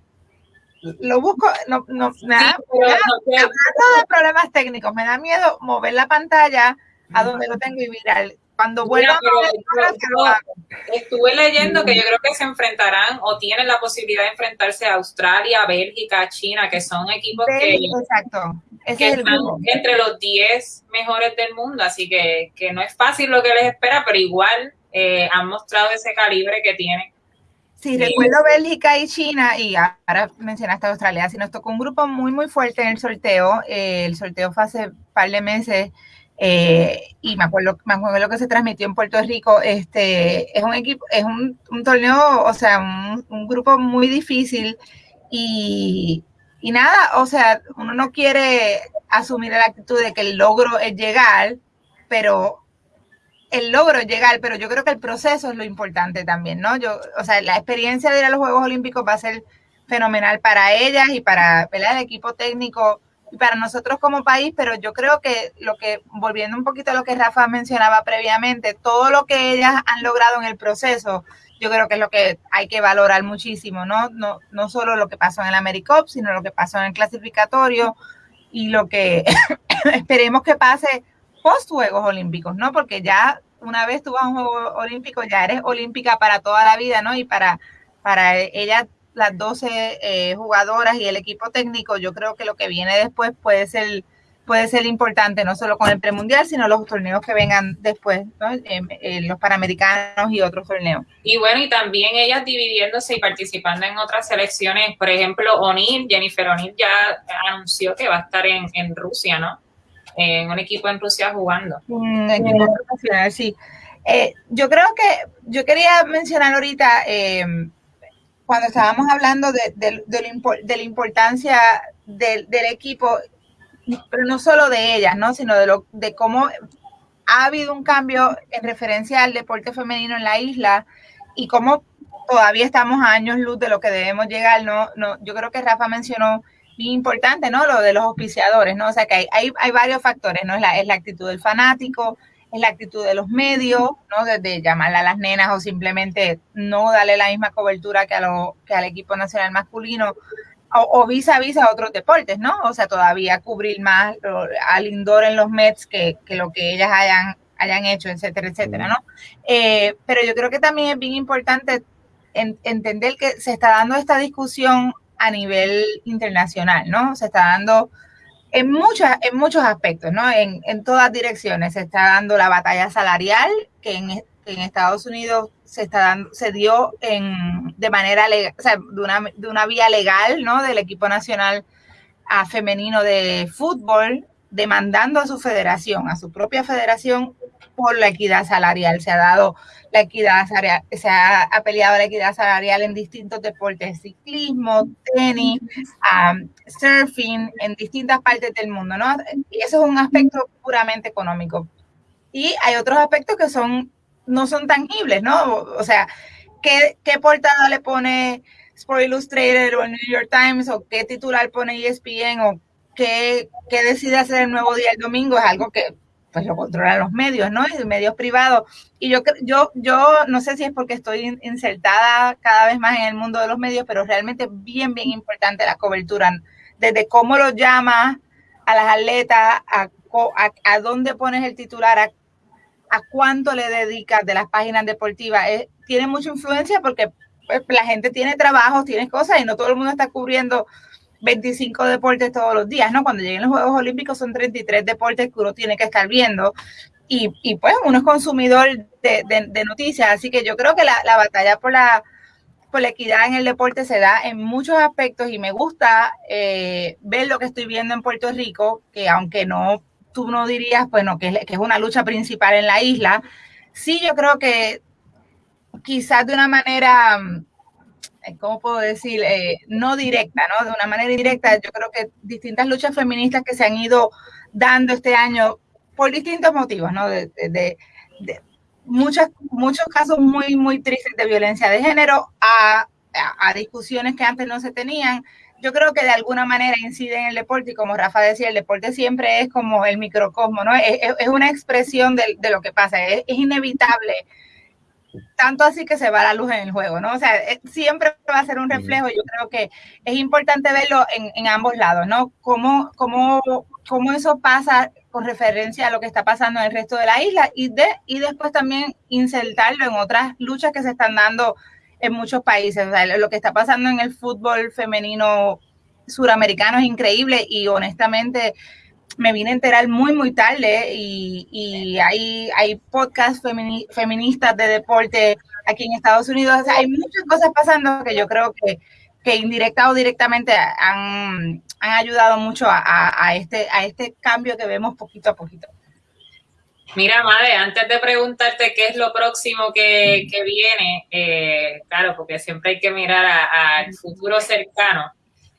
lo busco, no, no, me da, de problemas técnicos, me da miedo mover la pantalla a donde lo tengo y viral. Cuando vuelva a Estuve leyendo que yo creo que se enfrentarán o tienen la posibilidad de enfrentarse a Australia, Bélgica, China, que son equipos que, exacto. que están entre los 10 mejores del mundo, así que, que, no es fácil lo que les espera, pero igual eh, han mostrado ese calibre que tienen. Sí, recuerdo Bélgica y China, y ahora mencionaste Australia, si nos tocó un grupo muy, muy fuerte en el sorteo, eh, el sorteo fue hace un par de meses, eh, y me acuerdo, me acuerdo lo que se transmitió en Puerto Rico, este, es un equipo, es un, torneo, o sea, un, grupo muy difícil y, y, nada, o sea, uno no quiere asumir la actitud de que el logro es llegar, pero el logro llegar, pero yo creo que el proceso es lo importante también, ¿no? Yo, o sea, la experiencia de ir a los Juegos Olímpicos va a ser fenomenal para ellas y para el equipo técnico para nosotros como país, pero yo creo que lo que, volviendo un poquito a lo que Rafa mencionaba previamente, todo lo que ellas han logrado en el proceso, yo creo que es lo que hay que valorar muchísimo, ¿no? No, no solo lo que pasó en el AmeriCup, sino lo que pasó en el clasificatorio y lo que (laughs) esperemos que pase post Juegos Olímpicos, ¿no? Porque ya una vez tú vas a un Juego Olímpico, ya eres olímpica para toda la vida, ¿no? Y para, para ellas las 12 eh, jugadoras y el equipo técnico, yo creo que lo que viene después puede ser puede ser importante, no solo con el premundial, sino los torneos que vengan después, los panamericanos y otros torneos. Y bueno, y también ellas dividiéndose y participando en otras selecciones, por ejemplo, O'Neill, Jennifer O'Neill ya anunció que va a estar en Rusia, ¿no? En un equipo en Rusia jugando. Profesional, sí. Eh, yo creo que, yo quería mencionar ahorita, eh, cuando estábamos hablando de, la importancia del, equipo, pero no solo de ellas, ¿no? sino de, lo, de cómo ha habido un cambio en referencia al deporte femenino en la isla y cómo todavía estamos a años luz de lo que debemos llegar, ¿no? no yo creo que Rafa mencionó importante, ¿no? Lo de los auspiciadores, ¿no? O sea que hay, hay, hay varios factores, ¿no? Es la, es la actitud del fanático, es la actitud de los medios, ¿no? Desde llamarle a las nenas o simplemente no darle la misma cobertura que, a lo, que al equipo nacional masculino o, vis a vis a otros deportes, ¿no? O sea, todavía cubrir más al indoor en los Mets que, que lo que ellas hayan, hayan hecho, etcétera, etcétera, ¿no? Eh, pero yo creo que también es bien importante entender que se está dando esta discusión a nivel internacional, ¿no? Se está dando en, muchas, en muchos aspectos, ¿no? En, en, todas direcciones. Se está dando la batalla salarial, que en, en Estados Unidos se, está dando, se dio en, de manera legal, de una, de una vía legal, ¿no? Del equipo nacional a femenino de fútbol, demandando a su federación, a su propia federación, por la equidad salarial. Se ha dado la equidad salarial, se ha, peleado la equidad salarial en distintos deportes, ciclismo, tenis, surfing, en distintas partes del mundo, ¿no? Y eso es un aspecto puramente económico. Y hay otros aspectos que son, no son tangibles, ¿no? O sea, ¿qué, qué portada le pone Sport Illustrated o el New York Times o qué titular pone ESPN o qué, qué decide hacer el nuevo día el domingo? Es algo que pues lo controlan los medios, ¿no? Y medios privados. Y yo, yo, yo no sé si es porque estoy insertada cada vez más en el mundo de los medios, pero realmente bien, bien importante la cobertura, desde cómo lo llamas a las atletas, a, a, dónde pones el titular, a, a, cuánto le dedicas de las páginas deportivas. tiene mucha influencia porque pues, la gente tiene trabajos, tiene cosas y no todo el mundo está cubriendo 25 deportes todos los días, ¿no? Cuando lleguen los Juegos Olímpicos son 33 deportes que uno tiene que estar viendo. Y, y pues uno es consumidor de, de, noticias, así que yo creo que la, la, batalla por la, por equidad en el deporte se da en muchos aspectos y me gusta eh, ver lo que estoy viendo en Puerto Rico, que aunque no, tú no dirías, bueno, que es, que es una lucha principal en la isla, sí yo creo que quizás de una manera ¿cómo puedo decir? Eh, no directa, ¿no? De una manera indirecta, yo creo que distintas luchas feministas que se han ido dando este año por distintos motivos, ¿no? De, de, muchos, muchos casos muy, muy tristes de violencia de género a, a, discusiones que antes no se tenían. Yo creo que de alguna manera incide en el deporte y como Rafa decía, el deporte siempre es como el microcosmo, ¿no? Es, una expresión de, lo que pasa, es inevitable tanto así que se va la luz en el juego, ¿no? O sea, eh, siempre va a ser un reflejo. Yo creo que es importante verlo en, en ambos lados, ¿no? Cómo, cómo, cómo, eso pasa con referencia a lo que está pasando en el resto de la isla y, de, y después también insertarlo en otras luchas que se están dando en muchos países. O sea, lo que está pasando en el fútbol femenino suramericano es increíble y honestamente me vine a enterar muy, muy tarde y, y hay, hay podcasts feministas de deporte aquí en Estados Unidos. hay muchas cosas pasando que yo creo que, que indirecta o directamente han, han ayudado mucho a, a, este, a este cambio que vemos poquito a poquito. Mira, Madre, antes de preguntarte qué es lo próximo que, que viene, eh, claro, porque siempre hay que mirar al futuro cercano.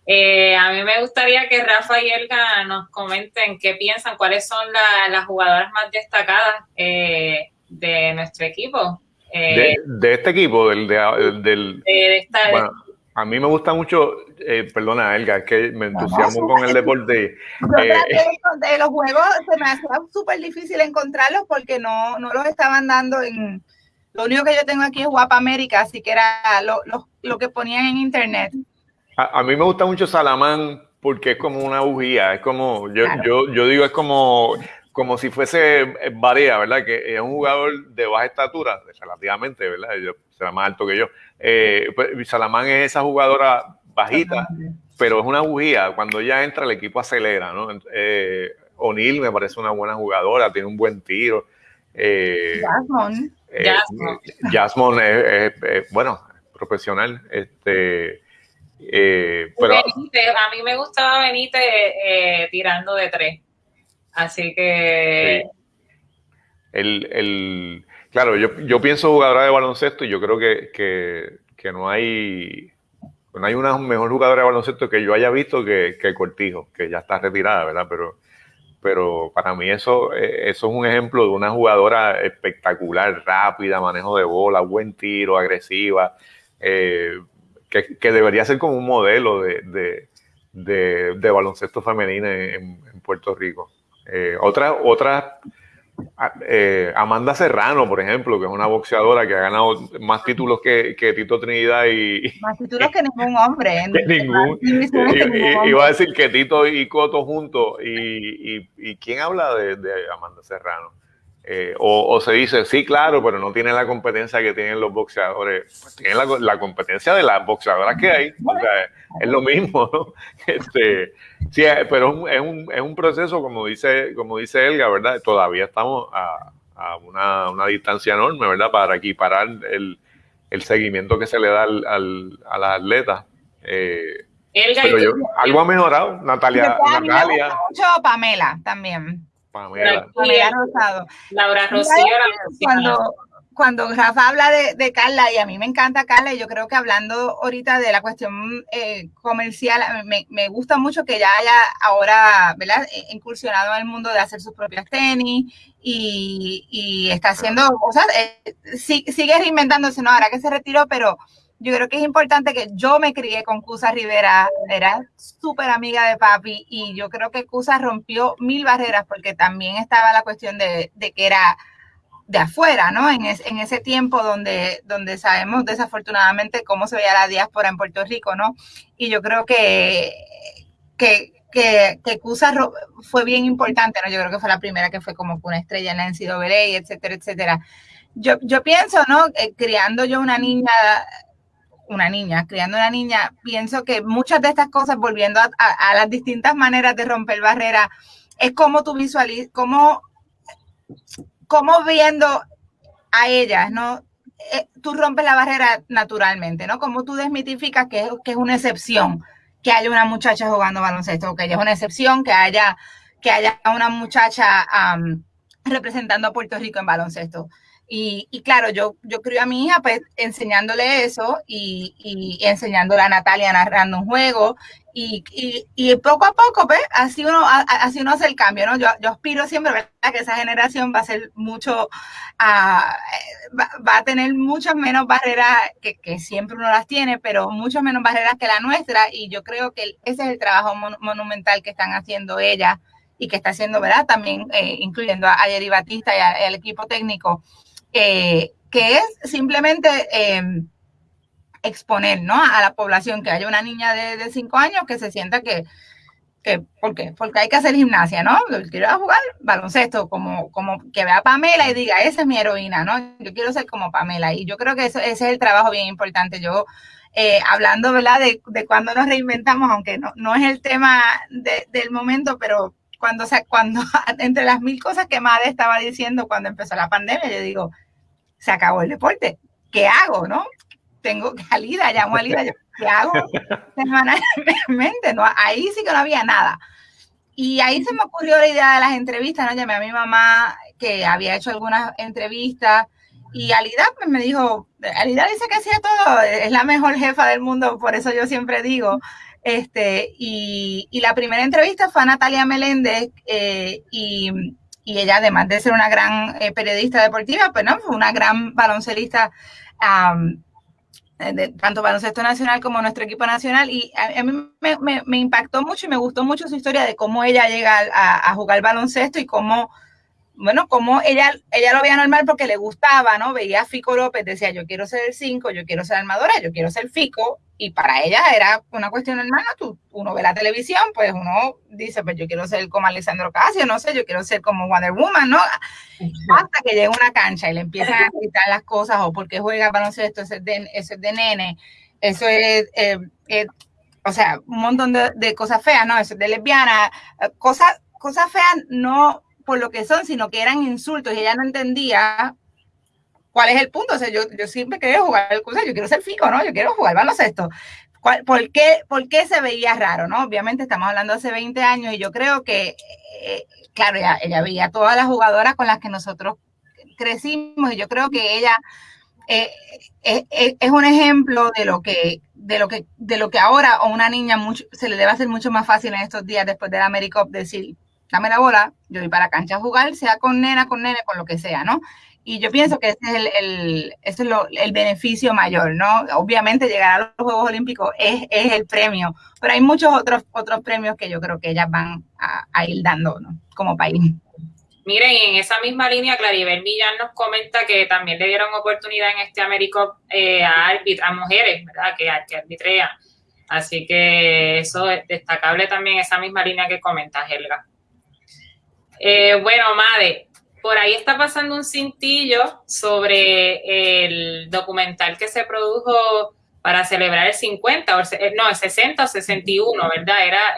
Eh, a mí me gustaría que Rafa y Elga nos comenten qué piensan, cuáles son las jugadoras más destacadas eh, de nuestro equipo. Eh, de, este equipo, del... De, esta, a mí me gusta mucho, eh, perdona, Elga, es que me entusiasmo con el deporte. (laughs) de los juegos se me hacía súper difícil encontrarlos porque no, no los estaban dando en... Lo único que yo tengo aquí es Guapa América, así que era lo, lo, que ponían en internet. A, mí me gusta mucho Salamán porque es como una bujía, es como, yo, yo, yo digo, es como, como si fuese Barea, ¿verdad? Que es un jugador de baja estatura, relativamente, ¿verdad? Yo, será más alto que yo. Eh, pues, Salamán es esa jugadora bajita, pero es una bujía. Cuando ella entra, el equipo acelera, ¿no? Eh, O'Neill me parece una buena jugadora, tiene un buen tiro. Eh, Jasmine. es, bueno, profesional. Este, eh, pero, a mí me gustaba Benítez eh, tirando de tres. Así que. El, claro, yo, yo pienso jugadora de baloncesto y yo creo que, que, no hay. No hay una mejor jugadora de baloncesto que yo haya visto que, que Cortijo, que ya está retirada, ¿verdad? Pero, pero para mí eso, eh, eso es un ejemplo de una jugadora espectacular, rápida, manejo de bola, buen tiro, agresiva. Eh, que, debería ser como un modelo de, de, baloncesto femenino en, Puerto Rico. Eh, otra, otra eh, Amanda Serrano, por ejemplo, que es una boxeadora que ha ganado más títulos que, Tito Trinidad y... Más títulos que ningún hombre. (laughs) ningún, iba a decir que Tito y Coto juntos. Y, y, quién habla de, de Amanda Serrano? Eh, o, se dice, sí, claro, pero no tiene la competencia que tienen los boxeadores. Pues tiene la, competencia de las boxeadoras que hay. O sea, es lo mismo, ¿no? (laughs) Este, sí, eh, pero es un, es un, proceso, como dice, como dice Elga, ¿verdad? Todavía estamos a, a una, una, distancia enorme, ¿verdad? Para equiparar el, el seguimiento que se le da al, al, a las atletas. Eh, pero yo, algo ha mejorado, Natalia. Natalia. Mucho Pamela también. Pamela. Rosado. Laura Rocío. Cuando, cuando Rafa habla de, Carla, y a mí me encanta Carla, y yo creo que hablando ahorita de la cuestión eh, comercial, me, me, gusta mucho que ella haya ahora, ¿verdad?, e, incursionado en el mundo de hacer sus propias tenis y, y está haciendo cosas, eh, sigue reinventándose, ¿no? Ahora que se retiró, pero yo creo que es importante que yo me crié con Cusa Rivera, era súper amiga de papi y yo creo que Cusa rompió mil barreras porque también estaba la cuestión de, que era de afuera, ¿no? En, en, ese tiempo donde, donde sabemos desafortunadamente cómo se veía la diáspora en Puerto Rico, ¿no? Y yo creo que, que, que, que Cusa fue bien importante, ¿no? Yo creo que fue la primera que fue como una estrella en la NCAA, etcétera, etcétera. Yo, yo pienso, ¿no? Eh, criando yo una niña una niña, criando una niña, pienso que muchas de estas cosas, volviendo a, las distintas maneras de romper barreras, es como tú visualizas, como, como viendo a ellas, ¿no? Eh, tú rompes la barrera naturalmente, ¿no? Como tú desmitificas que, que es una excepción que haya una muchacha jugando baloncesto, que es una excepción que haya, que haya una muchacha representando a Puerto Rico en baloncesto. Y, y, claro, yo, yo crío a mi hija pues enseñándole eso y, y, enseñándole a Natalia narrando un juego y, y, poco a poco, pues, así uno, así uno hace el cambio, ¿no? Yo, yo aspiro siempre, ¿verdad? Que esa generación va a ser mucho, ah, va, a tener muchas menos barreras, que, que, siempre uno las tiene, pero muchas menos barreras que la nuestra y yo creo que ese es el trabajo monumental que están haciendo ellas y que está haciendo, ¿verdad? También eh, incluyendo a, Yeri Batista y al equipo técnico que es simplemente em, exponer ¿no? a la población que haya una niña de, cinco años que se sienta que, que, ¿por qué? Porque hay que hacer gimnasia, ¿no? quiero jugar baloncesto, como, como que vea a Pamela y diga, esa es mi heroína, ¿no? Yo quiero ser como Pamela. Y yo creo que ese es el trabajo bien importante. Yo, eh, hablando, ¿verdad? De, de cuando nos reinventamos, aunque no, no es el tema del momento, pero cuando, cuando (laughs) entre las mil cosas que Madre estaba diciendo cuando empezó la pandemia, yo digo, se acabó el deporte. ¿Qué hago, no? Tengo (laughs) que a llamo a Lida, ¿qué hago? (laughs) Semanalmente, ¿no? Ahí sí que no había nada. Y ahí se me ocurrió la idea de las entrevistas, ¿no? Llamé a mi mamá que había hecho algunas entrevistas y Alida pues, me dijo, Alida dice que hacía todo, es la mejor jefa del mundo, por eso yo siempre digo. Este, y, y la primera entrevista fue a Natalia Meléndez eh, y y ella además de ser una gran eh, periodista deportiva, pues no, fue una gran baloncelista de, tanto baloncesto nacional como nuestro equipo nacional. Y a, mí me, impactó mucho y me gustó mucho su historia de cómo ella llega a, a jugar baloncesto y cómo bueno, como ella, ella lo veía normal porque le gustaba, ¿no? Veía a Fico López, decía, yo quiero ser el 5, yo quiero ser armadora, yo quiero ser Fico, y para ella era una cuestión normal, Tú, uno ve la televisión, pues uno dice, pues yo quiero ser como Alessandro Casio, no sé, yo quiero ser como Wonder Woman, ¿no? Hasta que llega una cancha y le empiezan a quitar las cosas, o porque juega baloncesto, ese es de, ese es de nene, eso es, eh, eh, o sea, un montón de, de, cosas feas, ¿no? Eso es de lesbiana, cosas, cosas feas no por lo que son, sino que eran insultos y ella no entendía cuál es el punto. O sea, yo, yo siempre quería jugar el curso, yo quiero ser fico, ¿no? Yo quiero jugar baloncesto. ¿Por qué, ¿Por qué se veía raro, no? Obviamente estamos hablando hace 20 años y yo creo que, eh, claro, ella, ella veía todas las jugadoras con las que nosotros crecimos y yo creo que ella eh, eh, es un ejemplo de lo que de lo que de lo que ahora a una niña mucho, se le debe hacer mucho más fácil en estos días después de la AmeriCup decir dame la bola, yo voy para cancha a jugar, sea con nena, con nene, con lo que sea, ¿no? Y yo pienso que ese es el, el, es el beneficio mayor, ¿no? Obviamente llegar a los Juegos Olímpicos es, el premio, pero hay muchos otros, otros premios que yo creo que ellas van a, ir dando, ¿no? Como país. Miren, en esa misma línea, Claribel Millán nos comenta que también le dieron oportunidad en este Américo eh, a, a mujeres, ¿verdad? Que, que arbitrean. Así que eso es destacable también, esa misma línea que comenta Helga. Eh, bueno, Made, por ahí está pasando un cintillo sobre el documental que se produjo para celebrar el 50, o eh, no, el 60 o 61, ¿verdad? Era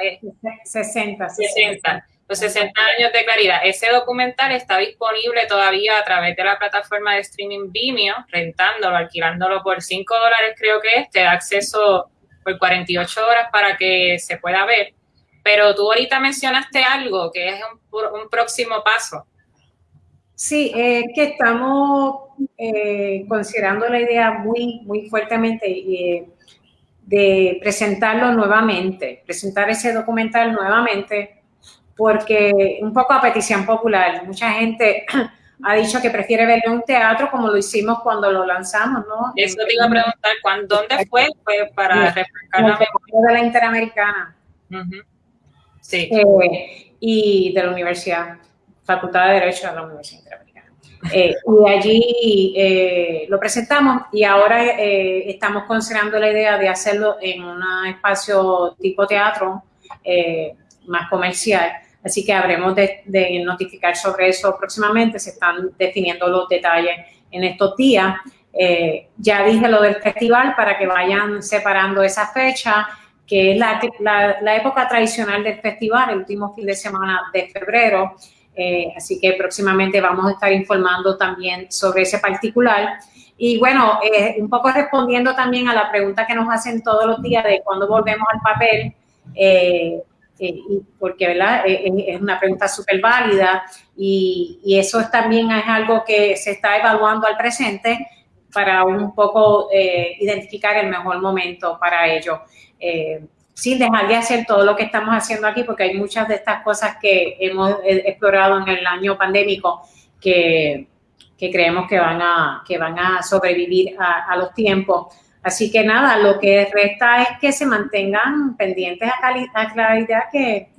60, eh, 60. Los 60 años de claridad. Ese documental está disponible todavía a través de la plataforma de streaming Vimeo, rentándolo, alquilándolo por 5 dólares, creo que es. Te da acceso por 48 horas para que se pueda ver. Pero tú ahorita mencionaste algo que es un, próximo paso. Sí, es que estamos eh, considerando la idea muy, muy fuertemente eh, de presentarlo nuevamente, presentar ese documental nuevamente, porque un poco a petición popular, mucha gente (clears throat) ha dicho que prefiere verlo en un teatro como lo hicimos cuando lo lanzamos, ¿no? Eso te iba a preguntar, ¿dónde fue? Fue para refrescar la de la Interamericana. Sí. Eh, y de la Universidad, Facultad de Derecho de la Universidad Interamericana. Eh, y allí eh, lo presentamos y ahora estamos considerando la idea de hacerlo en un espacio tipo teatro más comercial. Así que habremos de, de, notificar sobre eso próximamente. Se están definiendo los detalles en estos días. ya dije lo del festival para que vayan separando esa fecha que es la, la, época tradicional del festival, el último fin de semana de febrero. Eh, así que próximamente vamos a estar informando también sobre ese particular. Y bueno, eh, un poco respondiendo también a la pregunta que nos hacen todos los días de cuándo volvemos al papel, eh, porque ¿verdad? es una pregunta súper válida y, y, eso también es algo que se está evaluando al presente para un poco identificar el mejor momento para ello eh, sin dejar de hacer todo lo que estamos haciendo aquí, porque hay muchas de estas cosas que hemos eh, explorado en el año pandémico que, que creemos que van a, que van a sobrevivir a, los tiempos. Así que nada, lo que resta es que se mantengan pendientes a, claridad que,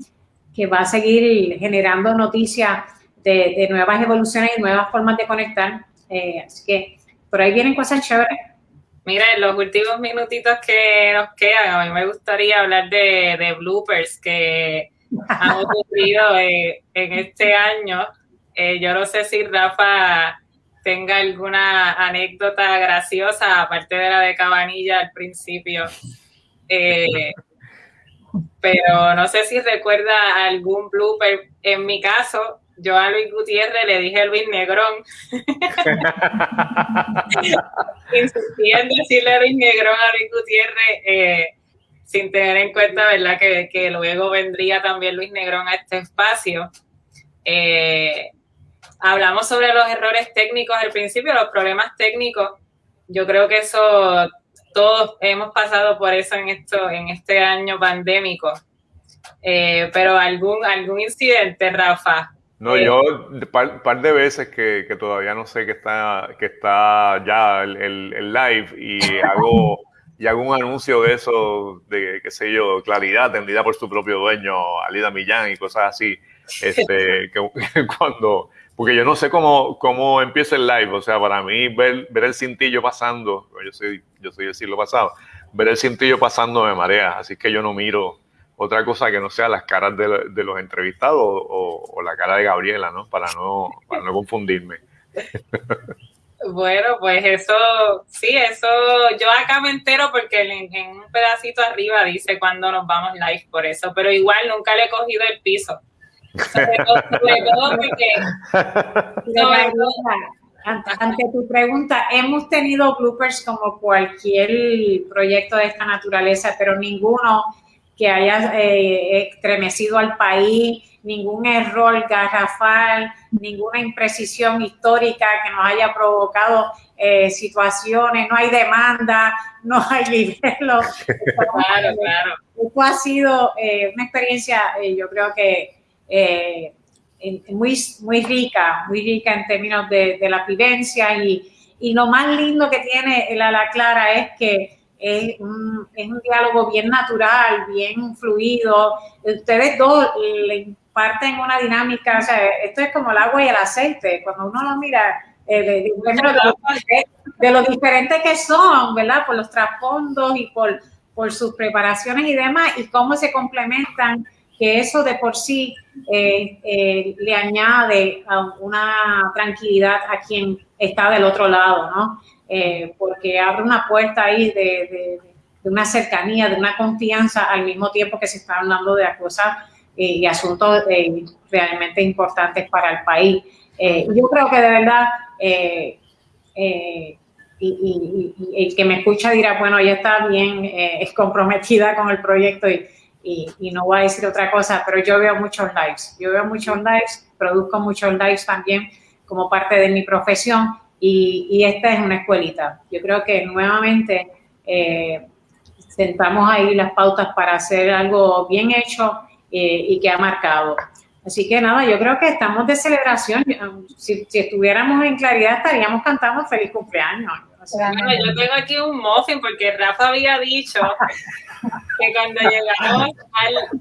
que va a seguir generando noticias de, de, nuevas evoluciones y nuevas formas de conectar. Eh, así que por ahí vienen cosas chéveres. Mira, en los últimos minutitos que nos quedan, a mí me gustaría hablar de, bloopers que (laughs) han ocurrido en este año. Eh, yo no sé si Rafa tenga alguna anécdota graciosa, aparte de la de Cabanilla al principio. Eh, pero no sé si recuerda algún blooper. En mi caso, yo a Luis Gutiérrez le dije Luis Negrón. (laughs) Insistí en decirle Luis Negrón a Luis Gutiérrez eh, sin tener en cuenta, ¿verdad? Que, luego vendría también Luis Negrón a este espacio. Eh, hablamos sobre los errores técnicos al principio, los problemas técnicos. Yo creo que eso todos hemos pasado por eso en esto en este año pandémico. Eh, pero algún algún incidente, Rafa, No, yo par, par de veces que, que, todavía no sé que está, que está ya el, el, live y (laughs) hago, y hago un anuncio de eso, de qué sé yo, claridad atendida por su propio dueño, Alida Millán y cosas así. Este, (laughs) que, (laughs) cuando, porque yo no sé cómo, cómo empieza el live, o sea, para mí ver, ver el cintillo pasando, yo soy, yo soy del siglo pasado, ver el cintillo pasando me marea, así que yo no miro otra cosa que no sea las caras de, los entrevistados o, la cara de Gabriela, ¿no? Para no, para no confundirme. Bueno, pues eso, sí, eso, yo acá me entero porque en, un pedacito arriba dice cuando nos vamos live por eso, pero igual nunca le he cogido el piso. (laughs) ante tu pregunta, hemos tenido bloopers como cualquier proyecto de esta naturaleza, pero ninguno que haya eh, estremecido al país, ningún error garrafal, ninguna imprecisión histórica que nos haya provocado eh, situaciones, no hay demanda, (laughs) no hay libelo. claro, claro. Esto ha sido eh, una experiencia, yo creo que muy, muy rica, muy rica en términos de, la vivencia y, y, lo más lindo que tiene la La Clara es que es un, es un diálogo bien natural, bien fluido. Ustedes dos le imparten una dinámica, o sea, esto es como el agua y el aceite. Cuando uno lo mira, eh, de, de, lo, diferente que son, ¿verdad? Por los trasfondos y por, por sus preparaciones y demás, y cómo se complementan, que eso de por sí eh, eh, le añade una tranquilidad a quien está del otro lado, ¿no? Eh, porque abre una puerta ahí de, una cercanía, de una confianza, al mismo tiempo que se está hablando de cosas eh, y asuntos eh, realmente importantes para el país. yo creo que de verdad, y, el que me escucha dirá, bueno, ella está bien, es comprometida con el proyecto y, y, no voy a decir otra cosa, pero yo veo muchos lives, yo veo muchos lives, produzco muchos lives también como parte de mi profesión y, esta es una escuelita. Yo creo que nuevamente eh, sentamos ahí las pautas para hacer algo bien hecho eh, y que ha marcado. Así que nada, yo creo que estamos de celebración. Si, estuviéramos en claridad, estaríamos cantando feliz cumpleaños. Bueno, yo tengo aquí un muffin porque Rafa había dicho que cuando llegamos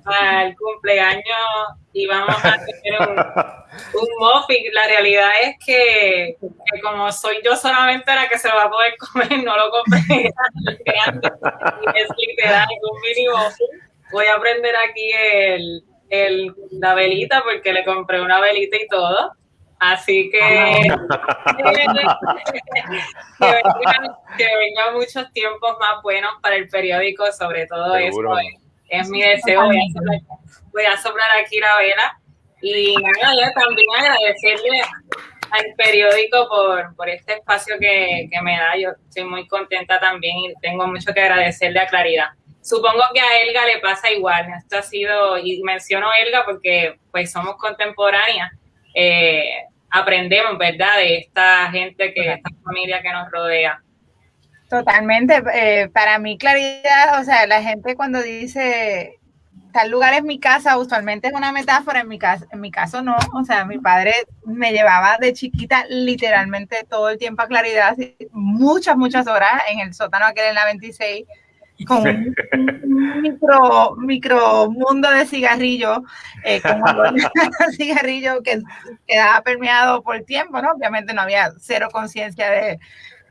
al, cumpleaños íbamos a tener un, muffin. La realidad es que, como soy yo solamente la que se va a poder comer, no lo compré (laughs) es literal, un mini muffin. Voy a prender aquí el, el, la velita porque le compré una velita y todo. Así que, (laughs) que, vengan muchos tiempos más buenos para el periódico, sobre todo eso es, mi deseo. Voy a, soplar, aquí la vela y también agradecerle al periódico por, por este espacio que, que, me da. Yo estoy muy contenta también y tengo mucho que agradecerle a Claridad. Supongo que a Elga le pasa igual. Esto ha sido, y menciono Elga porque pues somos contemporáneas eh, aprendemos, ¿verdad? De esta gente, que esta familia que nos rodea. Totalmente. Eh, para mí, claridad, o sea, la gente cuando dice tal lugar es mi casa, usualmente es una metáfora, en mi, caso, en mi caso no, o sea, mi padre me llevaba de chiquita literalmente todo el tiempo a claridad, muchas, muchas horas en el sótano aquel en la 26, con un, micro, micro mundo de cigarrillo, eh, como (laughs) cigarrillo que quedaba permeado por el tiempo, ¿no? Obviamente no había cero conciencia de,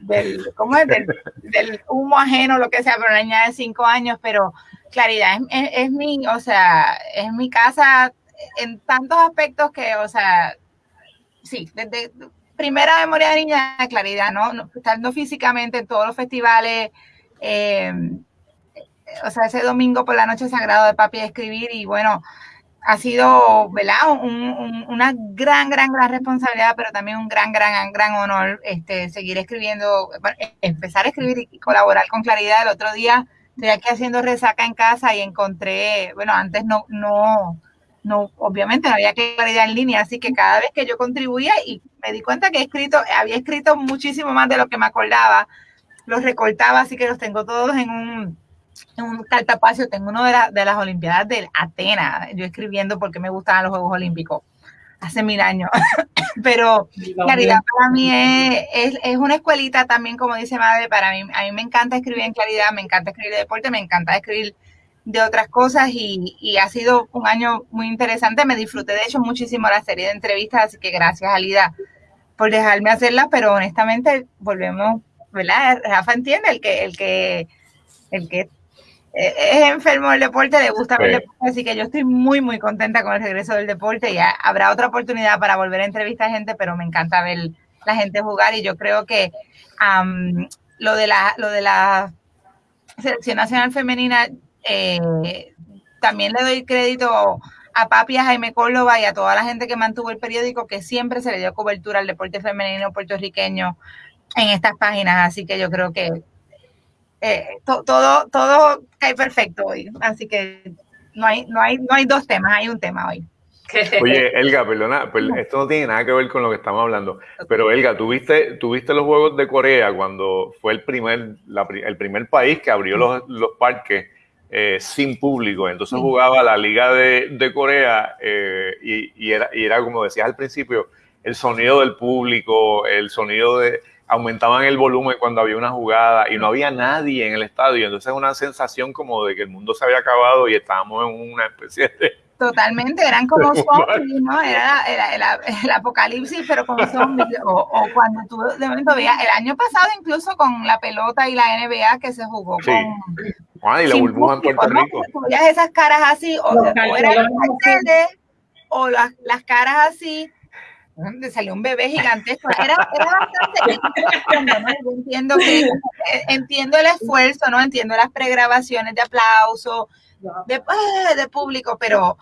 del, ¿cómo es? Del, humo ajeno, lo que sea, pero una niña de cinco años, pero claridad, es, es, mi, o sea, es mi casa en tantos aspectos que, o sea, sí, desde primera memoria de niña, claridad, ¿no? no estando físicamente en todos los festivales, eh, o sea, ese domingo por la noche sagrado de papi escribir y bueno, ha sido, ¿verdad? una gran, gran, gran responsabilidad, pero también un gran, gran, gran honor este, seguir escribiendo, empezar a escribir y colaborar con claridad. El otro día estoy aquí haciendo resaca en casa y encontré, bueno, antes no, no, no, obviamente no había claridad en línea, así que cada vez que yo contribuía y me di cuenta que he escrito, había escrito muchísimo más de lo que me acordaba, los recortaba, así que los tengo todos en un un cartapacio, tengo uno de, de, las Olimpiadas de Atenas, yo escribiendo porque me gustaban los Juegos Olímpicos. hace mil años. (laughs) Pero Claridad para mí es, es, una escuelita también, como dice Madre, para mí, a mí me encanta escribir en Claridad, me encanta escribir de deporte, me encanta escribir de otras cosas y, y, ha sido un año muy interesante. Me disfruté de hecho muchísimo la serie de entrevistas, así que gracias Alida por dejarme hacerla, pero honestamente volvemos, ¿verdad? Rafa entiende el que, el que, el que es enfermo del deporte, le gusta el deporte, así que yo estoy muy, muy contenta con el regreso del deporte. Y habrá otra oportunidad para volver a entrevistar a gente, pero me encanta ver la gente jugar y yo creo que lo, de la, lo de la selección nacional femenina, eh, también le doy crédito a Papi, a Jaime Córdoba y a toda la gente que mantuvo el periódico, que siempre se le dio cobertura al deporte femenino puertorriqueño en estas páginas, así que yo creo que eh, todo, todo cae perfecto hoy. Así que no hay, no, hay, no hay dos temas, hay un tema hoy. (laughs) Oye, Elga, perdona, esto no tiene nada que ver con lo que estamos hablando, pero Elga, ¿tuviste, tuviste los Juegos de Corea cuando fue el primer, el primer país que abrió los, los parques eh, sin público? Entonces jugaba la Liga de, de Corea eh, y, y, era, y era, como decías al principio, el sonido del público, el sonido de aumentaban el volumen cuando había una jugada y no había nadie en el estadio. Entonces una sensación como de que el mundo se había acabado y estábamos en una especie de... Totalmente, eran (laughs) como zombies, ¿no? Era, el apocalipsis, pero como zombies. O, cuando tú de momento veías, el año pasado incluso con la pelota y la NBA que se jugó con... Ah, y la burbuja en Puerto Rico. Tú veías esas caras así, o, o eran o las, las caras así, donde salió un bebé gigantesco. Era, bastante. Yo entiendo, que, eh, entiendo el esfuerzo, ¿no? Entiendo las pregrabaciones de aplauso, de, ah, de público, pero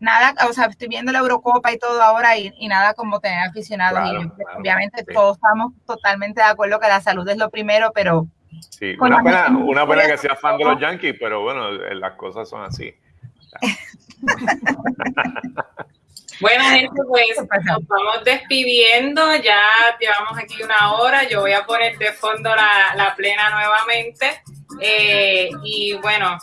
nada, o sea, estoy viendo la Eurocopa y todo ahora y, nada como tener aficionados. y obviamente todos estamos totalmente de acuerdo que la salud es lo primero, pero. Sí, una pena, una pena que sea fan de los Yankees, pero bueno, las cosas son así. (laughs) Bueno, gente, pues nos vamos despidiendo. Ya llevamos aquí una hora. Yo voy a poner de fondo la, la plena nuevamente. Eh, y bueno,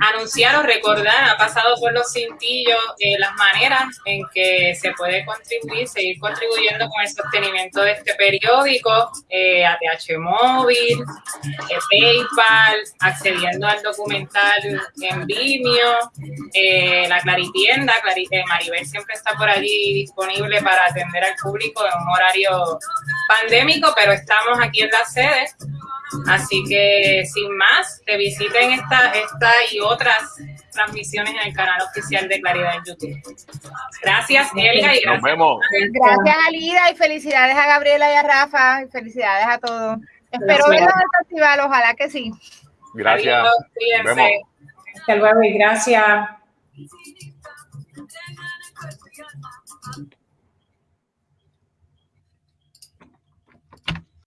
anunciar o recordar, ha pasado por los cintillos eh, las maneras en que se puede contribuir, seguir contribuyendo con el sostenimiento de este periódico, eh, ATH Móvil, eh, PayPal, accediendo al documental en Vimeo, la Claritienda, Maribel siempre está por allí disponible para atender al público en un horario pandémico, pero estamos aquí en la sede Así que sin más, te visiten esta, esta y otras transmisiones en el canal oficial de Claridad en YouTube. Gracias, Elga, y gracias. Nos vemos. Gracias, Alida, y felicidades a Gabriela y a Rafa, y felicidades a todos. Espero verlos al festival, ojalá que sí. Gracias. Adiós, Hasta luego y gracias.